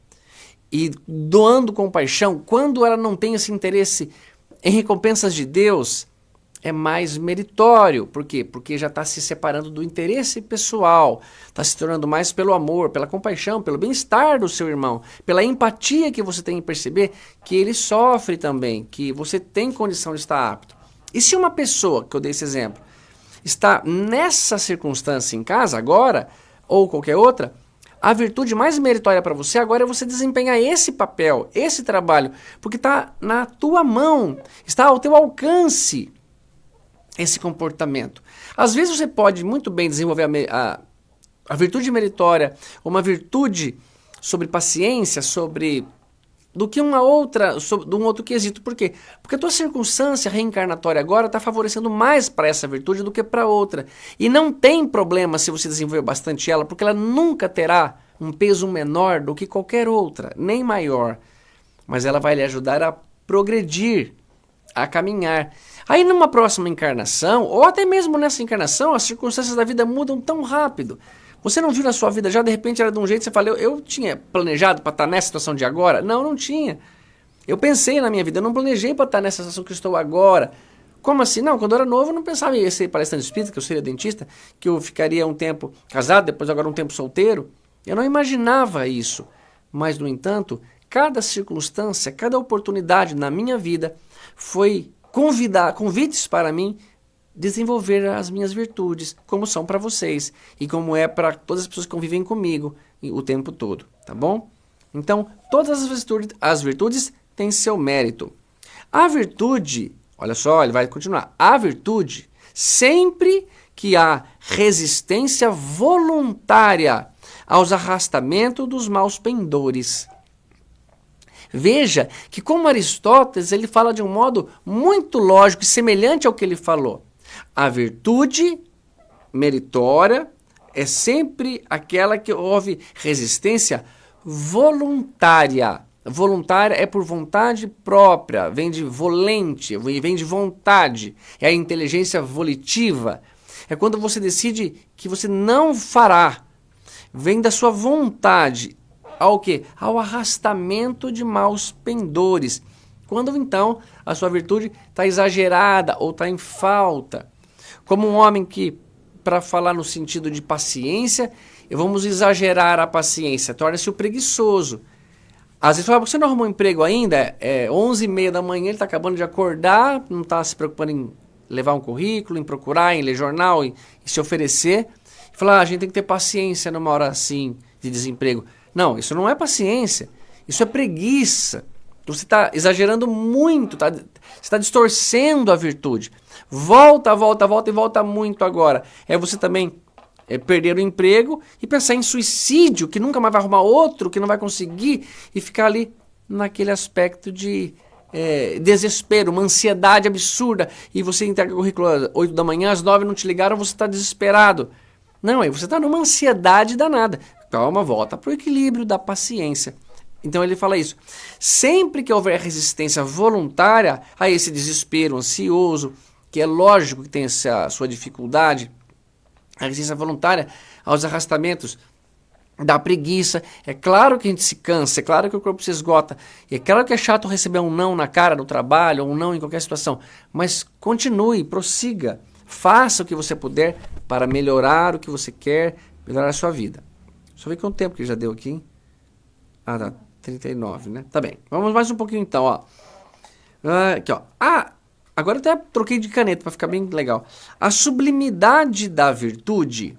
Speaker 1: e doando compaixão, quando ela não tem esse interesse em recompensas de Deus, é mais meritório. Por quê? Porque já está se separando do interesse pessoal, está se tornando mais pelo amor, pela compaixão, pelo bem-estar do seu irmão, pela empatia que você tem em perceber que ele sofre também, que você tem condição de estar apto. E se uma pessoa, que eu dei esse exemplo, está nessa circunstância em casa agora, ou qualquer outra, a virtude mais meritória para você agora é você desempenhar esse papel, esse trabalho, porque está na tua mão, está ao teu alcance esse comportamento. Às vezes você pode muito bem desenvolver a, a, a virtude meritória, uma virtude sobre paciência, sobre do que uma outra, de um outro quesito. Por quê? Porque a tua circunstância reencarnatória agora está favorecendo mais para essa virtude do que para outra. E não tem problema se você desenvolver bastante ela, porque ela nunca terá um peso menor do que qualquer outra, nem maior. Mas ela vai lhe ajudar a progredir, a caminhar. Aí numa próxima encarnação, ou até mesmo nessa encarnação, as circunstâncias da vida mudam tão rápido. Você não viu na sua vida já, de repente era de um jeito, você fala, eu, eu tinha planejado para estar nessa situação de agora? Não, não tinha. Eu pensei na minha vida, eu não planejei para estar nessa situação que estou agora. Como assim? Não, quando eu era novo eu não pensava em ser palestrante espírita, que eu seria dentista, que eu ficaria um tempo casado, depois agora um tempo solteiro. Eu não imaginava isso. Mas, no entanto, cada circunstância, cada oportunidade na minha vida foi convidar, convites para mim desenvolver as minhas virtudes, como são para vocês e como é para todas as pessoas que convivem comigo o tempo todo, tá bom? Então, todas as virtudes, as virtudes têm seu mérito. A virtude, olha só, ele vai continuar. A virtude, sempre que há resistência voluntária aos arrastamentos dos maus pendores. Veja que como Aristóteles, ele fala de um modo muito lógico e semelhante ao que ele falou. A virtude meritória é sempre aquela que houve resistência voluntária. Voluntária é por vontade própria, vem de volente, vem de vontade. É a inteligência volitiva. É quando você decide que você não fará. Vem da sua vontade ao que? Ao arrastamento de maus pendores. Quando então a sua virtude está exagerada ou está em falta. Como um homem que, para falar no sentido de paciência, vamos exagerar a paciência, torna-se o preguiçoso. Às vezes fala, você não arrumou um emprego ainda? É 11 e meia da manhã, ele está acabando de acordar, não está se preocupando em levar um currículo, em procurar, em ler jornal, em, em se oferecer. Fala, ah, a gente tem que ter paciência numa hora assim de desemprego. Não, isso não é paciência. Isso é preguiça. Você está exagerando muito, tá? você está distorcendo a virtude. Volta, volta, volta e volta muito agora. É você também é, perder o emprego e pensar em suicídio, que nunca mais vai arrumar outro, que não vai conseguir, e ficar ali naquele aspecto de é, desespero, uma ansiedade absurda, e você entrega o currículo às 8 da manhã, às 9 não te ligaram, você está desesperado. Não, aí você está numa ansiedade danada. Calma, volta para o equilíbrio da paciência. Então ele fala isso. Sempre que houver resistência voluntária a esse desespero ansioso, que é lógico que tem essa sua dificuldade, a resistência voluntária aos arrastamentos da preguiça, é claro que a gente se cansa, é claro que o corpo se esgota, é claro que é chato receber um não na cara no trabalho, ou um não em qualquer situação, mas continue, prossiga, faça o que você puder para melhorar o que você quer, melhorar a sua vida. Deixa eu ver quanto tempo que já deu aqui. Ah, tá. 39, né? Tá bem. Vamos mais um pouquinho então, ó. Ah, aqui, ó. Ah, agora até troquei de caneta para ficar bem legal. A sublimidade da virtude,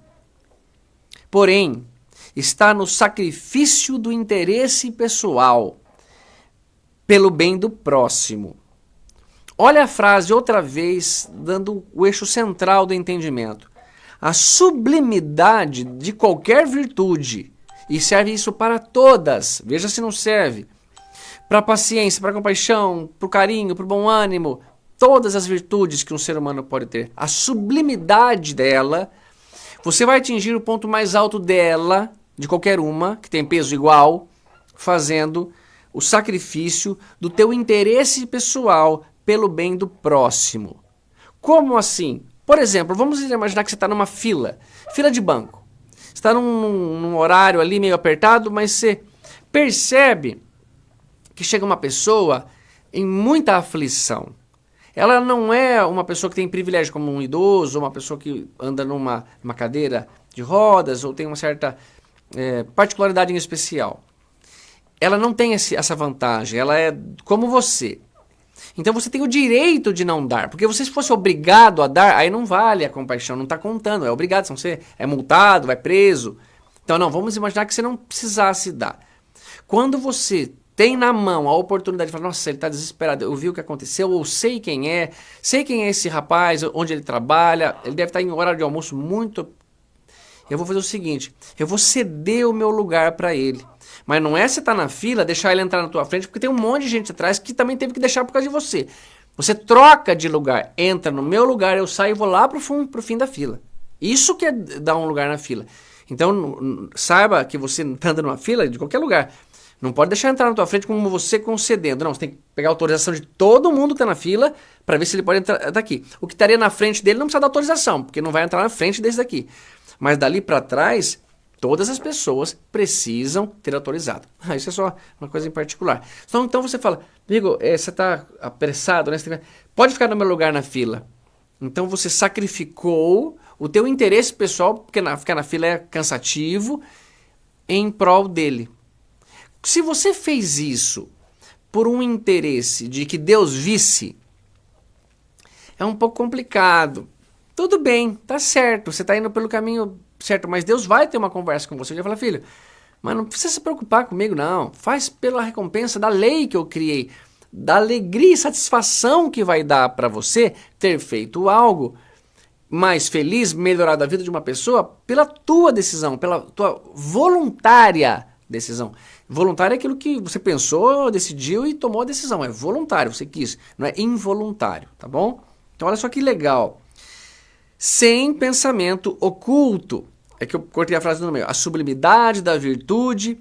Speaker 1: porém, está no sacrifício do interesse pessoal pelo bem do próximo. Olha a frase outra vez, dando o eixo central do entendimento. A sublimidade de qualquer virtude E serve isso para todas. Veja se não serve. Para paciência, para compaixão, para o carinho, para o bom ânimo. Todas as virtudes que um ser humano pode ter. A sublimidade dela. Você vai atingir o ponto mais alto dela, de qualquer uma, que tem peso igual, fazendo o sacrifício do teu interesse pessoal pelo bem do próximo. Como assim? Por exemplo, vamos imaginar que você está numa fila, fila de banco. Está num, num horário ali meio apertado, mas você percebe que chega uma pessoa em muita aflição. Ela não é uma pessoa que tem privilégio como um idoso, uma pessoa que anda numa, numa cadeira de rodas, ou tem uma certa é, particularidade em especial. Ela não tem esse, essa vantagem, ela é como você. Então você tem o direito de não dar, porque você se fosse obrigado a dar, aí não vale a compaixão, não está contando, é obrigado, senão você é multado, vai preso. Então não, vamos imaginar que você não precisasse dar. Quando você tem na mão a oportunidade de falar, nossa, ele está desesperado, eu vi o que aconteceu, ou sei quem é, sei quem é esse rapaz, onde ele trabalha, ele deve estar em horário de almoço muito... Eu vou fazer o seguinte, eu vou ceder o meu lugar para ele. Mas não é você estar tá na fila, deixar ele entrar na tua frente, porque tem um monte de gente atrás que também teve que deixar por causa de você. Você troca de lugar, entra no meu lugar, eu saio e vou lá pro, fundo, pro fim da fila. Isso que é dar um lugar na fila. Então, saiba que você está andando numa fila de qualquer lugar. Não pode deixar entrar na tua frente como você concedendo. Não, você tem que pegar a autorização de todo mundo que está na fila para ver se ele pode entrar daqui. O que estaria na frente dele não precisa dar autorização, porque não vai entrar na frente desse daqui. Mas dali para trás, Todas as pessoas precisam ter autorizado. Ah, isso é só uma coisa em particular. Então, então você fala, amigo, é, você está apressado, né? Pode ficar no meu lugar na fila. Então você sacrificou o teu interesse pessoal, porque na, ficar na fila é cansativo, em prol dele. Se você fez isso por um interesse de que Deus visse, é um pouco complicado. Tudo bem, tá certo, você está indo pelo caminho certo? Mas Deus vai ter uma conversa com você. Ele vai falar, filho, mas não precisa se preocupar comigo, não. Faz pela recompensa da lei que eu criei, da alegria e satisfação que vai dar para você ter feito algo mais feliz, melhorado a vida de uma pessoa pela tua decisão, pela tua voluntária decisão. Voluntário é aquilo que você pensou, decidiu e tomou a decisão. É voluntário, você quis, não é involuntário, tá bom? Então olha só que legal. Sem pensamento oculto. É que eu cortei a frase no meio. A sublimidade da virtude,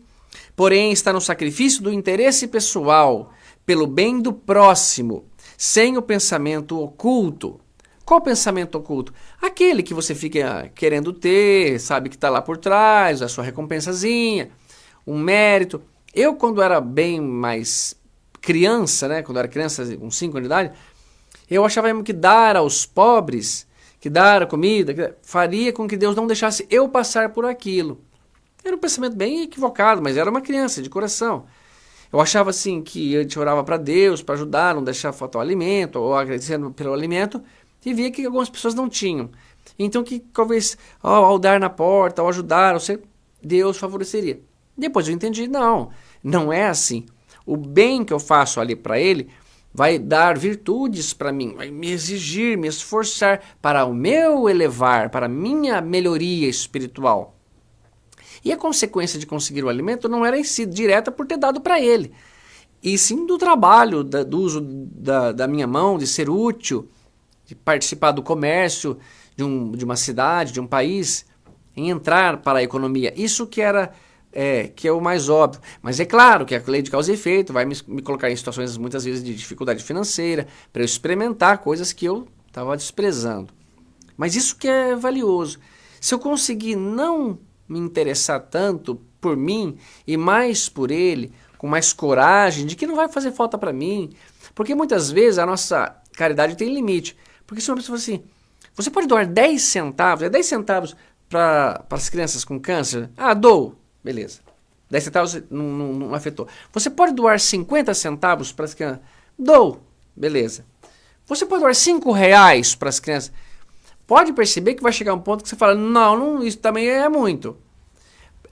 Speaker 1: porém, está no sacrifício do interesse pessoal, pelo bem do próximo, sem o pensamento oculto. Qual pensamento oculto? Aquele que você fica querendo ter, sabe que está lá por trás, a sua recompensazinha, um mérito. Eu, quando era bem mais criança, né, quando era criança, com 5 anos de idade, eu achava mesmo que dar aos pobres que dar a comida, que faria com que Deus não deixasse eu passar por aquilo. Era um pensamento bem equivocado, mas era uma criança de coração. Eu achava assim que a gente orava para Deus para ajudar, não deixar faltar o alimento, ou agradecendo pelo alimento, e via que algumas pessoas não tinham. Então que talvez ao, ao dar na porta, ao ajudar, sei, Deus favoreceria. Depois eu entendi, não, não é assim. O bem que eu faço ali para ele vai dar virtudes para mim, vai me exigir, me esforçar para o meu elevar, para a minha melhoria espiritual. E a consequência de conseguir o alimento não era em si direta por ter dado para ele, e sim do trabalho, da, do uso da, da minha mão, de ser útil, de participar do comércio de, um, de uma cidade, de um país, em entrar para a economia. Isso que era é, que é o mais óbvio. Mas é claro que a lei de causa e efeito vai me, me colocar em situações muitas vezes de dificuldade financeira, para eu experimentar coisas que eu estava desprezando. Mas isso que é valioso. Se eu conseguir não me interessar tanto por mim e mais por ele, com mais coragem, de que não vai fazer falta para mim, porque muitas vezes a nossa caridade tem limite. Porque se uma pessoa assim, você pode doar 10 centavos, é 10 centavos para as crianças com câncer? Ah, dou. Beleza. 10 centavos não, não, não afetou. Você pode doar 50 centavos para as crianças? Dou. Beleza. Você pode doar 5 reais para as crianças? Pode perceber que vai chegar um ponto que você fala, não, não isso também é muito.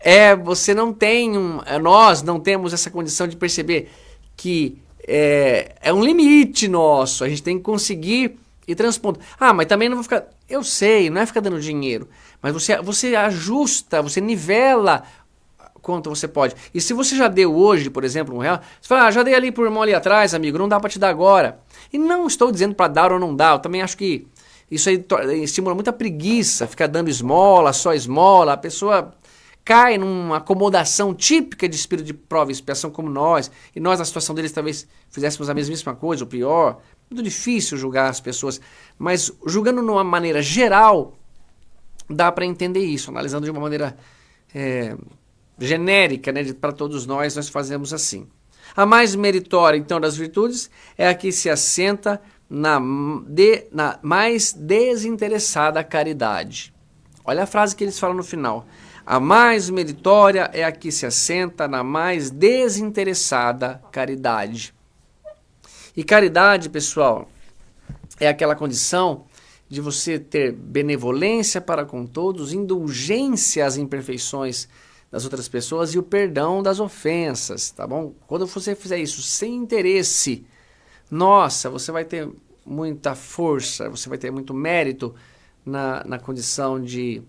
Speaker 1: É, você não tem, um, é, nós não temos essa condição de perceber que é, é um limite nosso, a gente tem que conseguir ir transpondo. Ah, mas também não vou ficar, eu sei, não é ficar dando dinheiro, mas você, você ajusta, você nivela quanto você pode. E se você já deu hoje, por exemplo, um real, você fala, ah, já dei ali pro irmão ali atrás, amigo, não dá para te dar agora. E não estou dizendo para dar ou não dar, eu também acho que isso aí estimula muita preguiça, ficar dando esmola, só esmola, a pessoa cai numa acomodação típica de espírito de prova e expiação como nós, e nós na situação deles talvez fizéssemos a mesmíssima coisa, ou pior. Muito difícil julgar as pessoas, mas julgando de uma maneira geral, dá para entender isso, analisando de uma maneira é, genérica, né, para todos nós, nós fazemos assim. A mais meritória, então, das virtudes é a que se assenta na, de, na mais desinteressada caridade. Olha a frase que eles falam no final. A mais meritória é a que se assenta na mais desinteressada caridade. E caridade, pessoal, é aquela condição de você ter benevolência para com todos, indulgência às imperfeições das outras pessoas e o perdão das ofensas, tá bom? Quando você fizer isso sem interesse, nossa, você vai ter muita força, você vai ter muito mérito na, na condição de,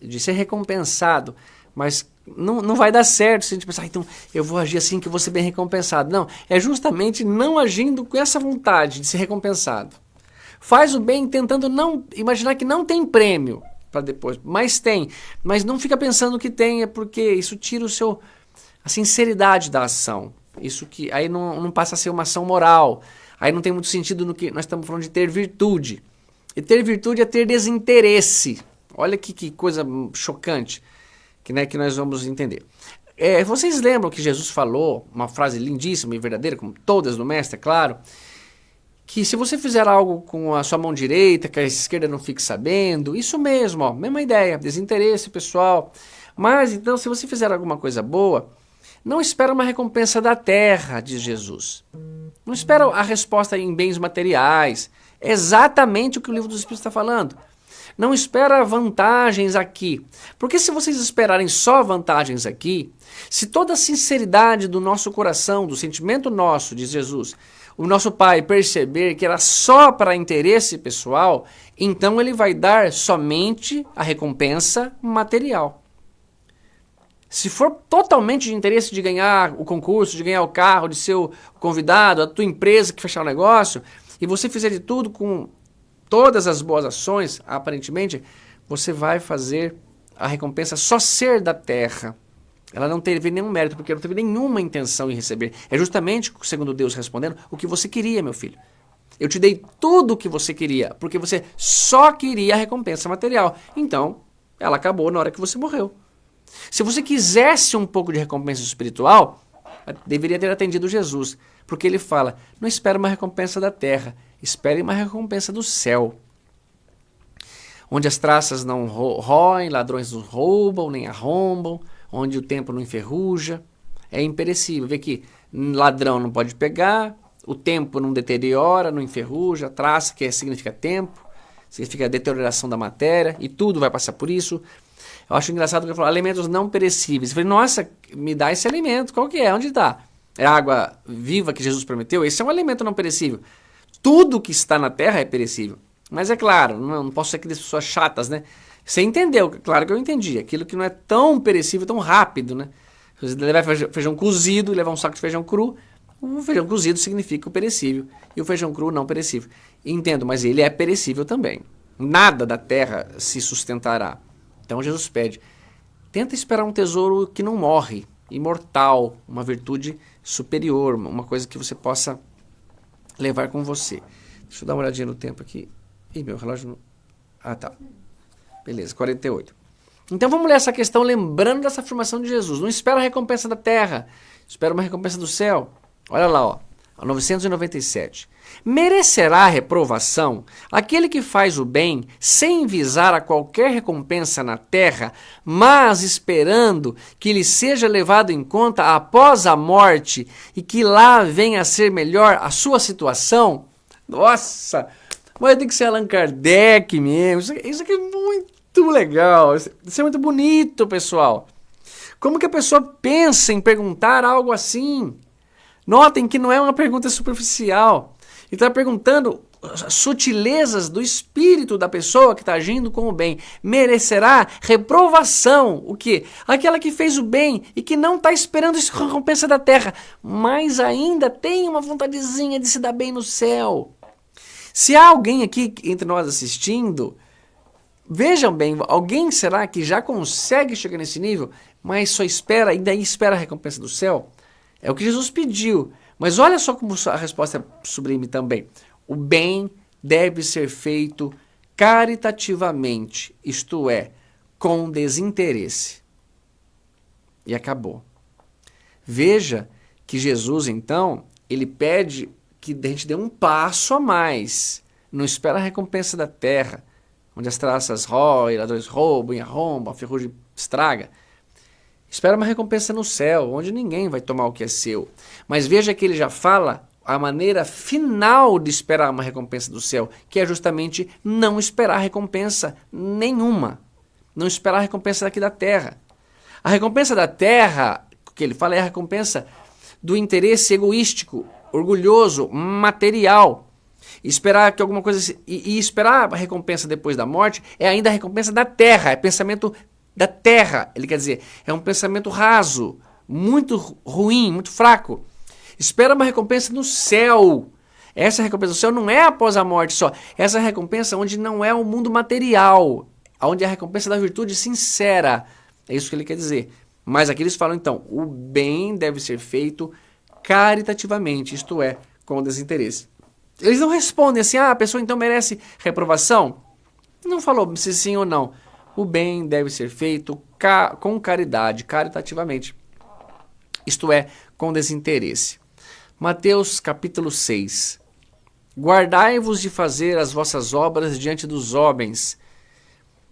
Speaker 1: de ser recompensado, mas não, não vai dar certo se a gente pensar, ah, então eu vou agir assim que eu vou ser bem recompensado. Não, é justamente não agindo com essa vontade de ser recompensado. Faz o bem tentando não imaginar que não tem prêmio para depois. Mas tem. Mas não fica pensando que tem, é porque isso tira o seu a sinceridade da ação. Isso que aí não, não passa a ser uma ação moral. Aí não tem muito sentido no que nós estamos falando de ter virtude. E ter virtude é ter desinteresse. Olha que, que coisa chocante que, né, que nós vamos entender. É, vocês lembram que Jesus falou, uma frase lindíssima e verdadeira, como todas no Mestre, é claro, que se você fizer algo com a sua mão direita, que a esquerda não fique sabendo, isso mesmo, ó, mesma ideia, desinteresse pessoal. Mas então, se você fizer alguma coisa boa, não espera uma recompensa da terra, diz Jesus. Não espera a resposta em bens materiais. É exatamente o que o livro dos Espíritos está falando. Não espera vantagens aqui. Porque se vocês esperarem só vantagens aqui, se toda a sinceridade do nosso coração, do sentimento nosso, diz Jesus, o nosso pai perceber que era só para interesse pessoal, então ele vai dar somente a recompensa material. Se for totalmente de interesse de ganhar o concurso, de ganhar o carro, de ser o convidado, a tua empresa que fechar o negócio, e você fizer de tudo com todas as boas ações, aparentemente, você vai fazer a recompensa só ser da terra. Ela não teve nenhum mérito, porque não teve nenhuma intenção em receber. É justamente, segundo Deus respondendo, o que você queria, meu filho. Eu te dei tudo o que você queria, porque você só queria a recompensa material. Então, ela acabou na hora que você morreu. Se você quisesse um pouco de recompensa espiritual, deveria ter atendido Jesus, porque ele fala: não espere uma recompensa da terra, espere uma recompensa do céu. Onde as traças não roem, ladrões não roubam, nem arrombam, onde o tempo não enferruja, é imperecível. Vê que ladrão não pode pegar, o tempo não deteriora, não enferruja, traça, que significa tempo, significa deterioração da matéria, e tudo vai passar por isso. Eu acho engraçado que ele falou alimentos não perecíveis. Eu falei, nossa, me dá esse alimento, qual que é? Onde está? É a água viva que Jesus prometeu? Esse é um alimento não perecível. Tudo que está na terra é perecível. Mas é claro, não, não posso ser aquelas pessoas chatas, né? Você entendeu, claro que eu entendi. Aquilo que não é tão perecível, tão rápido, né? Você levar feijão cozido levar um saco de feijão cru, o feijão cozido significa o perecível e o feijão cru não perecível. Entendo, mas ele é perecível também. Nada da terra se sustentará. Então Jesus pede: tenta esperar um tesouro que não morre, imortal, uma virtude superior, uma coisa que você possa levar com você. Deixa eu dar uma olhadinha no tempo aqui. Ih, meu relógio não... Ah, tá. Beleza, 48. Então vamos ler essa questão lembrando dessa afirmação de Jesus. Não espera a recompensa da terra, espera uma recompensa do céu. Olha lá, ó, 997. Merecerá reprovação aquele que faz o bem sem visar a qualquer recompensa na terra, mas esperando que lhe seja levado em conta após a morte e que lá venha a ser melhor a sua situação? Nossa! Mas tem que ser Allan Kardec mesmo. Isso, isso aqui é muito legal. Isso é muito bonito, pessoal. Como que a pessoa pensa em perguntar algo assim? Notem que não é uma pergunta superficial. Ele está perguntando sutilezas do espírito da pessoa que está agindo com o bem. Merecerá reprovação. O que? Aquela que fez o bem e que não está esperando recompensa da terra, mas ainda tem uma vontadezinha de se dar bem no céu. Se há alguém aqui entre nós assistindo, vejam bem, alguém será que já consegue chegar nesse nível, mas só espera, ainda espera a recompensa do céu? É o que Jesus pediu. Mas olha só como a resposta é sublime também. O bem deve ser feito caritativamente, isto é, com desinteresse. E acabou. Veja que Jesus, então, ele pede que a gente dê um passo a mais. Não espera a recompensa da terra, onde as traças roem, ladrões roubam arrombam, a ferrugem estraga. Espera uma recompensa no céu, onde ninguém vai tomar o que é seu. Mas veja que ele já fala a maneira final de esperar uma recompensa do céu, que é justamente não esperar recompensa nenhuma. Não esperar recompensa daqui da terra. A recompensa da terra, que ele fala, é a recompensa do interesse egoístico, orgulhoso, material. Esperar que alguma coisa. E, e esperar a recompensa depois da morte é ainda a recompensa da terra, é pensamento da terra. Ele quer dizer, é um pensamento raso, muito ruim, muito fraco. Espera uma recompensa no céu. Essa recompensa do céu não é após a morte só. Essa recompensa onde não é o mundo material, onde é a recompensa da virtude sincera. É isso que ele quer dizer. Mas aqui eles falam então, o bem deve ser feito caritativamente, isto é, com desinteresse. Eles não respondem assim, ah, a pessoa então merece reprovação? Não falou se sim ou não. O bem deve ser feito ca com caridade, caritativamente. Isto é, com desinteresse. Mateus capítulo 6. Guardai-vos de fazer as vossas obras diante dos homens,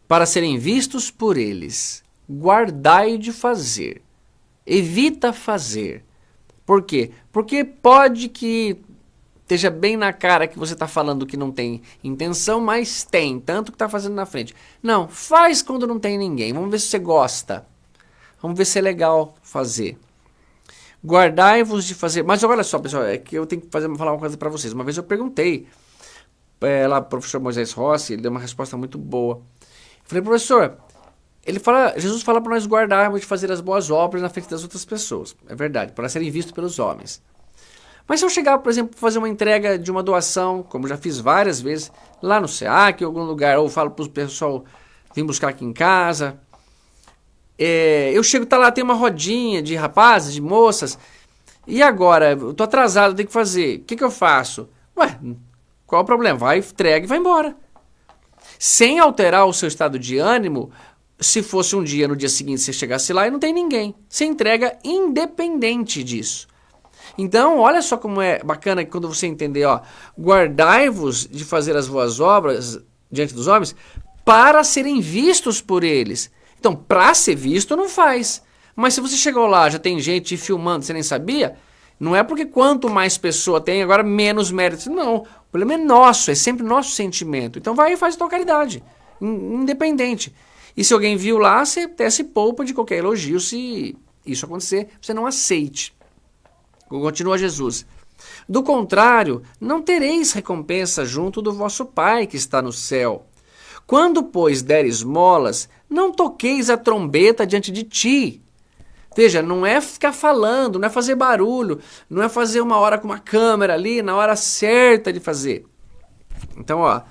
Speaker 1: para serem vistos por eles. Guardai de fazer. Evita fazer. Por quê? Porque pode que esteja bem na cara que você está falando que não tem intenção, mas tem, tanto que está fazendo na frente. Não, faz quando não tem ninguém. Vamos ver se você gosta. Vamos ver se é legal fazer. Guardai-vos de fazer. Mas olha só, pessoal, é que eu tenho que fazer, falar uma coisa para vocês. Uma vez eu perguntei é, lá pro professor Moisés Rossi, ele deu uma resposta muito boa. Falei, professor, ele fala, Jesus fala para nós guardarmos de fazer as boas obras na frente das outras pessoas. É verdade, para serem vistos pelos homens. Mas se eu chegar, por exemplo, fazer uma entrega de uma doação, como já fiz várias vezes, lá no SEAC, em algum lugar, ou falo para o pessoal vir buscar aqui em casa, é, eu chego, tá lá, tem uma rodinha de rapazes, de moças. E agora? Eu tô atrasado, tenho que fazer. O que, que eu faço? Ué, qual o problema? Vai, entrega e vai embora. Sem alterar o seu estado de ânimo, se fosse um dia, no dia seguinte, você chegasse lá e não tem ninguém. Você entrega independente disso. Então, olha só como é bacana quando você entender, ó. Guardai-vos de fazer as boas obras diante dos homens para serem vistos por eles. Então, para ser visto, não faz. Mas se você chegou lá, já tem gente filmando, você nem sabia, não é porque quanto mais pessoa tem, agora menos mérito. Não, o problema é nosso, é sempre nosso sentimento. Então vai e faz a tua caridade, independente. E se alguém viu lá, você até se poupa de qualquer elogio se isso acontecer, você não aceite. Continua Jesus. Do contrário, não tereis recompensa junto do vosso Pai que está no céu. Quando, pois, der esmolas, não toqueis a trombeta diante de ti. Veja, não é ficar falando, não é fazer barulho, não é fazer uma hora com uma câmera ali, na hora certa de fazer. Então, ó,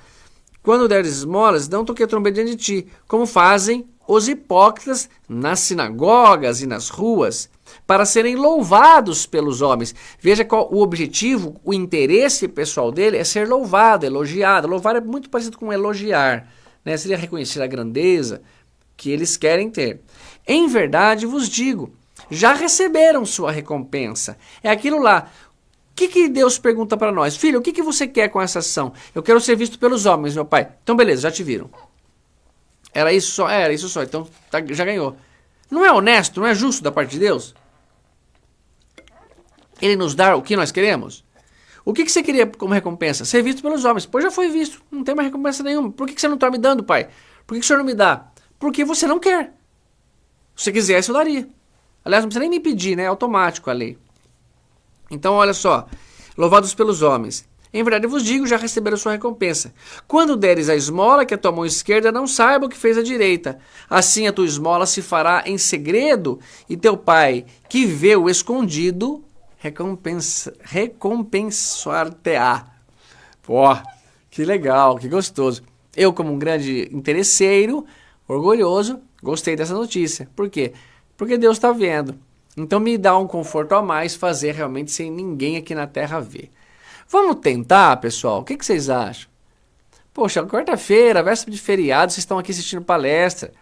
Speaker 1: quando deres esmolas, não toque a trombeta diante de ti, como fazem os hipócritas nas sinagogas e nas ruas, para serem louvados pelos homens. Veja qual o objetivo, o interesse pessoal dele é ser louvado, elogiado. Louvar é muito parecido com elogiar né? seria reconhecer a grandeza que eles querem ter. Em verdade vos digo, já receberam sua recompensa. É aquilo lá. Que, que Deus pergunta para nós? Filho, o que, que você quer com essa ação? Eu quero ser visto pelos homens, meu pai. Então, beleza, já te viram. Era isso só? Era isso só. Então, tá, já ganhou. Não é honesto, não é justo da parte de Deus? Ele nos dá o que nós queremos? O que, que você queria como recompensa? Ser visto pelos homens. Pois já foi visto, não tem mais recompensa nenhuma. Por que, que você não está me dando, pai? Por que, que o senhor não me dá? Porque você não quer. Se você quisesse, eu daria. Aliás, não precisa nem me pedir, né? É automático a lei. Então, olha só. Louvados pelos homens. Em verdade vos digo, já receberam sua recompensa. Quando deres a esmola, que a tua mão esquerda não saiba o que fez a direita. Assim a tua esmola se fará em segredo, e teu pai, que vê o escondido, recompensa, recompensar-te-á. Pô, que legal, que gostoso. Eu, como um grande interesseiro, orgulhoso, gostei dessa notícia. Por quê? Porque Deus está vendo. Então me dá um conforto a mais fazer realmente sem ninguém aqui na Terra ver. Vamos tentar, pessoal? O que, que vocês acham? Poxa, quarta-feira, véspera de feriado, vocês estão aqui assistindo palestra,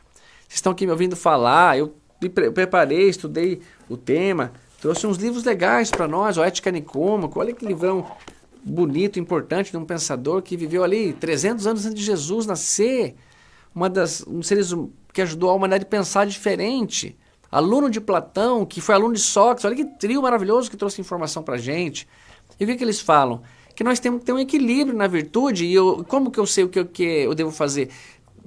Speaker 1: vocês estão aqui me ouvindo falar, eu me preparei, estudei o tema, trouxe uns livros legais para nós, o Ética Nicômaco, olha que livrão bonito, importante de um pensador que viveu ali 300 anos antes de Jesus nascer, uma das, um seres hum, que ajudou a humanidade a pensar diferente, aluno de Platão, que foi aluno de Sócrates, olha que trio maravilhoso que trouxe informação para gente. E o que, que eles falam? Que nós temos que ter um equilíbrio na virtude. E eu, como que eu sei o que, eu, que eu devo fazer?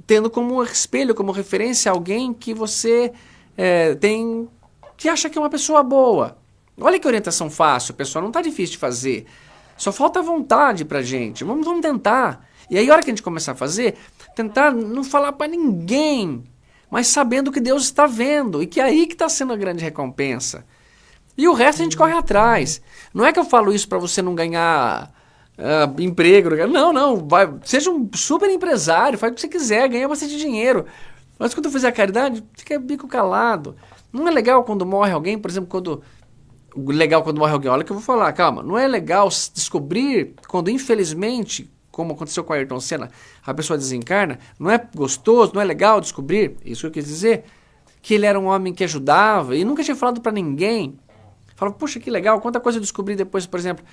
Speaker 1: Tendo como espelho, como referência alguém que você é, tem. que acha que é uma pessoa boa. Olha que orientação fácil, pessoal. Não está difícil de fazer. Só falta vontade pra gente. Vamos, vamos tentar. E aí, a hora que a gente começar a fazer, tentar não falar para ninguém, mas sabendo que Deus está vendo e que é aí que está sendo a grande recompensa. E o resto a gente corre atrás. Não é que eu falo isso para você não ganhar uh, emprego. Não, não. Vai, seja um super empresário, faz o que você quiser, ganha bastante dinheiro. Mas quando eu fizer a caridade, fica bico calado. Não é legal quando morre alguém, por exemplo, quando. Legal quando morre alguém. Olha que eu vou falar, calma. Não é legal descobrir quando, infelizmente, como aconteceu com a Ayrton Senna, a pessoa desencarna. Não é gostoso, não é legal descobrir, isso que eu quis dizer, que ele era um homem que ajudava e nunca tinha falado para ninguém. Fala, puxa, que legal, quanta coisa eu descobri depois, por exemplo,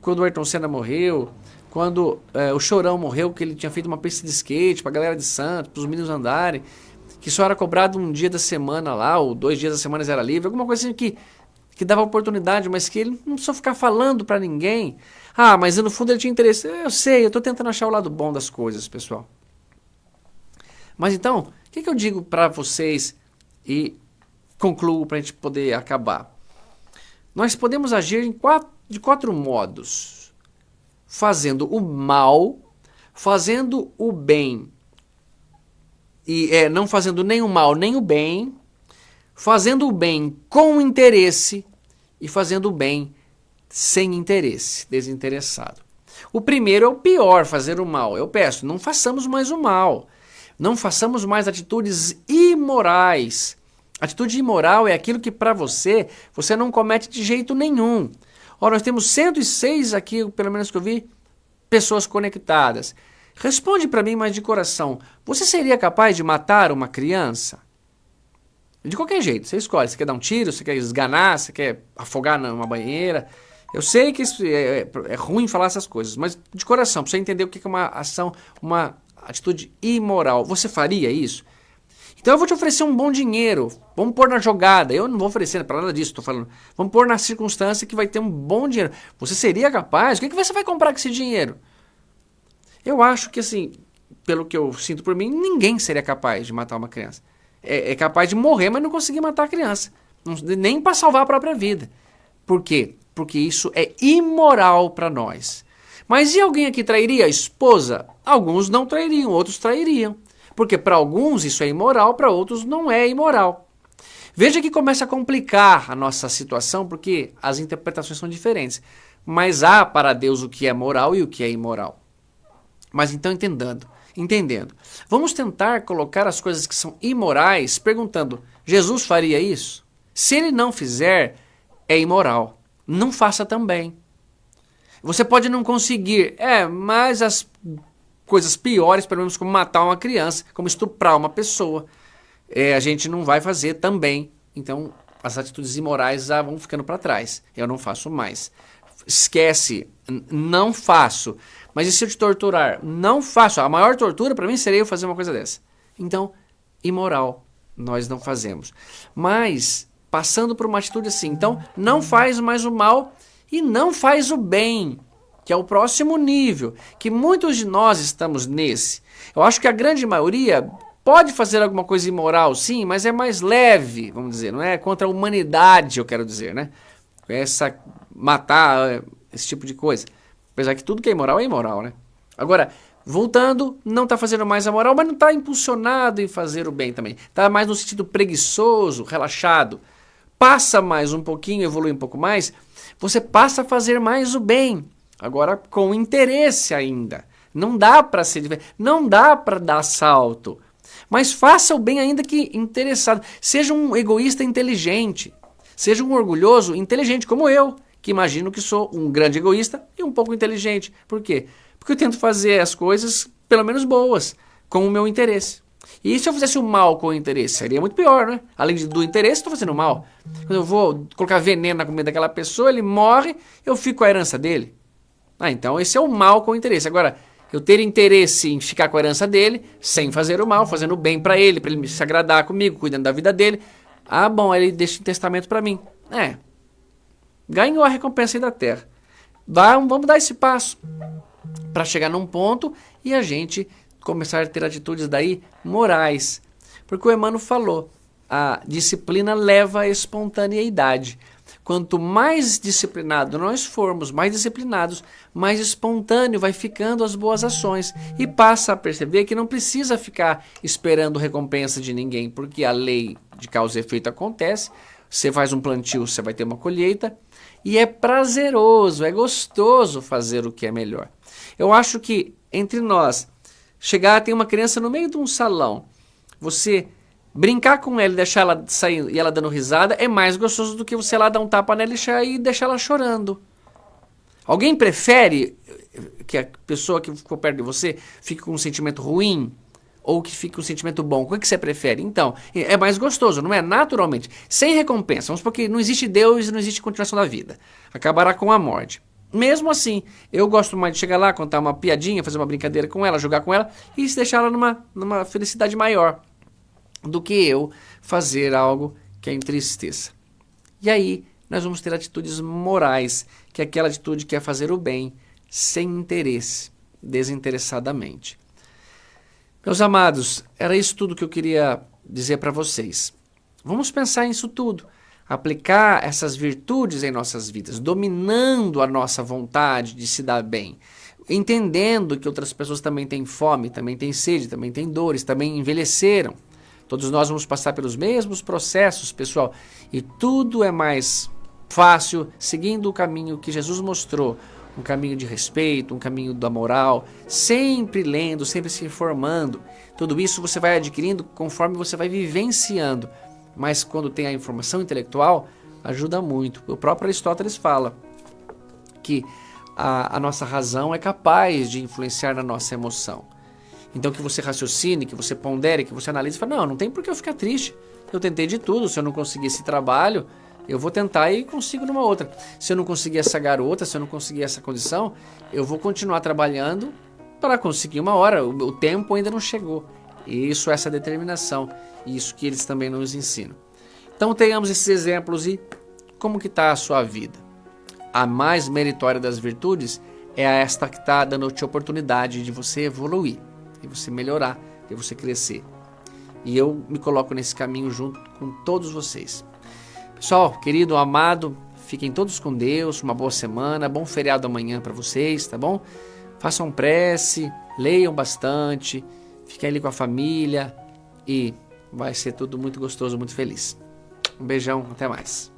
Speaker 1: quando o Ayrton Senna morreu, quando é, o Chorão morreu, que ele tinha feito uma pista de skate pra galera de Santos, pros meninos andarem, que só era cobrado um dia da semana lá, ou dois dias da semana era livre, alguma coisa assim que, que dava oportunidade, mas que ele não precisou ficar falando para ninguém. Ah, mas no fundo ele tinha interesse. Eu sei, eu tô tentando achar o lado bom das coisas, pessoal. Mas então, o que, que eu digo para vocês e concluo para a gente poder acabar? Nós podemos agir quatro, de quatro modos: fazendo o mal, fazendo o bem e é, não fazendo nem o mal nem o bem, fazendo o bem com interesse e fazendo o bem sem interesse, desinteressado. O primeiro é o pior, fazer o mal. Eu peço, não façamos mais o mal. Não façamos mais atitudes imorais Atitude imoral é aquilo que para você, você não comete de jeito nenhum. Ora, nós temos 106 aqui, pelo menos que eu vi, pessoas conectadas. Responde para mim, mas de coração, você seria capaz de matar uma criança? De qualquer jeito, você escolhe. Você quer dar um tiro, você quer esganar, você quer afogar numa banheira. Eu sei que é, é, é ruim falar essas coisas, mas de coração, para você entender o que é uma ação, uma atitude imoral, você faria isso? Então eu vou te oferecer um bom dinheiro. Vamos pôr na jogada. Eu não vou oferecer para nada disso, estou falando. Vamos pôr na circunstância que vai ter um bom dinheiro. Você seria capaz? O que, que você vai comprar com esse dinheiro? Eu acho que, assim, pelo que eu sinto por mim, ninguém seria capaz de matar uma criança. É, é capaz de morrer, mas não conseguir matar a criança. Não, nem para salvar a própria vida. Por quê? Porque isso é imoral para nós. Mas e alguém aqui trairia a esposa? Alguns não trairiam, outros trairiam. Porque para alguns isso é imoral, para outros não é imoral. Veja que começa a complicar a nossa situação, porque as interpretações são diferentes. Mas há para Deus o que é moral e o que é imoral. Mas então entendendo, entendendo. Vamos tentar colocar as coisas que são imorais perguntando: Jesus faria isso? Se ele não fizer, é imoral. Não faça também. Você pode não conseguir, é, mas as coisas piores, pelo menos como matar uma criança, como estuprar uma pessoa, é, a gente não vai fazer também. Então, as atitudes imorais já vão ficando para trás. Eu não faço mais. Esquece, não faço. Mas e se eu te torturar? Não faço. A maior tortura para mim seria eu fazer uma coisa dessa. Então, imoral, nós não fazemos. Mas, passando por uma atitude assim, então, não faz mais o mal e não faz o bem que é o próximo nível, que muitos de nós estamos nesse. Eu acho que a grande maioria pode fazer alguma coisa imoral, sim, mas é mais leve, vamos dizer, não é contra a humanidade, eu quero dizer, né? Essa matar esse tipo de coisa. Apesar que tudo que é imoral é imoral, né? Agora, voltando, não está fazendo mais a moral, mas não está impulsionado em fazer o bem também. Está mais no sentido preguiçoso, relaxado. Passa mais um pouquinho, evolui um pouco mais, você passa a fazer mais o bem. Agora, com interesse ainda. Não dá para ser não dá para dar salto. Mas faça o bem ainda que interessado. Seja um egoísta inteligente. Seja um orgulhoso inteligente como eu, que imagino que sou um grande egoísta e um pouco inteligente. Por quê? Porque eu tento fazer as coisas, pelo menos boas, com o meu interesse. E se eu fizesse o mal com o interesse? Seria muito pior, né? Além do interesse, estou fazendo mal. Quando eu vou colocar veneno na comida daquela pessoa, ele morre, eu fico com a herança dele. Ah, então esse é o mal com o interesse. Agora, eu ter interesse em ficar com a herança dele, sem fazer o mal, fazendo o bem para ele, para ele se agradar comigo, cuidando da vida dele. Ah, bom, ele deixa um testamento para mim. É. Ganhou a recompensa aí da terra. vamos dar esse passo para chegar num ponto e a gente começar a ter atitudes daí morais. Porque o Emmanuel falou, a disciplina leva à espontaneidade. Quanto mais disciplinado nós formos, mais disciplinados, mais espontâneo vai ficando as boas ações e passa a perceber que não precisa ficar esperando recompensa de ninguém, porque a lei de causa e efeito acontece. Você faz um plantio, você vai ter uma colheita e é prazeroso, é gostoso fazer o que é melhor. Eu acho que entre nós, chegar, tem uma criança no meio de um salão, você Brincar com ela e deixar ela sair e ela dando risada é mais gostoso do que você lá dar um tapa nela e deixar ela chorando. Alguém prefere que a pessoa que ficou perto de você fique com um sentimento ruim ou que fique com um sentimento bom? O que você prefere? Então, é mais gostoso, não é? Naturalmente. Sem recompensa. Vamos porque não existe Deus e não existe continuação da vida. Acabará com a morte. Mesmo assim, eu gosto mais de chegar lá, contar uma piadinha, fazer uma brincadeira com ela, jogar com ela e deixar ela numa, numa felicidade maior do que eu fazer algo que a entristeça. E aí nós vamos ter atitudes morais, que é aquela atitude que é fazer o bem sem interesse, desinteressadamente. Meus amados, era isso tudo que eu queria dizer para vocês. Vamos pensar nisso tudo, aplicar essas virtudes em nossas vidas, dominando a nossa vontade de se dar bem, entendendo que outras pessoas também têm fome, também têm sede, também têm dores, também envelheceram. Todos nós vamos passar pelos mesmos processos, pessoal, e tudo é mais fácil seguindo o caminho que Jesus mostrou, um caminho de respeito, um caminho da moral, sempre lendo, sempre se informando. Tudo isso você vai adquirindo conforme você vai vivenciando. Mas quando tem a informação intelectual, ajuda muito. O próprio Aristóteles fala que a, a nossa razão é capaz de influenciar na nossa emoção. Então que você raciocine, que você pondere, que você analise fale, não, não tem por que eu ficar triste. Eu tentei de tudo, se eu não conseguir esse trabalho, eu vou tentar e consigo numa outra. Se eu não conseguir essa garota, se eu não conseguir essa condição, eu vou continuar trabalhando para conseguir uma hora. O, o tempo ainda não chegou. E isso, essa determinação, isso que eles também nos ensinam. Então tenhamos esses exemplos e como que está a sua vida. A mais meritória das virtudes é esta que está dando-te oportunidade de você evoluir de você melhorar, de você crescer. E eu me coloco nesse caminho junto com todos vocês. Pessoal, querido, amado, fiquem todos com Deus, uma boa semana, bom feriado amanhã para vocês, tá bom? Façam prece, leiam bastante, fiquem ali com a família e vai ser tudo muito gostoso, muito feliz. Um beijão, até mais.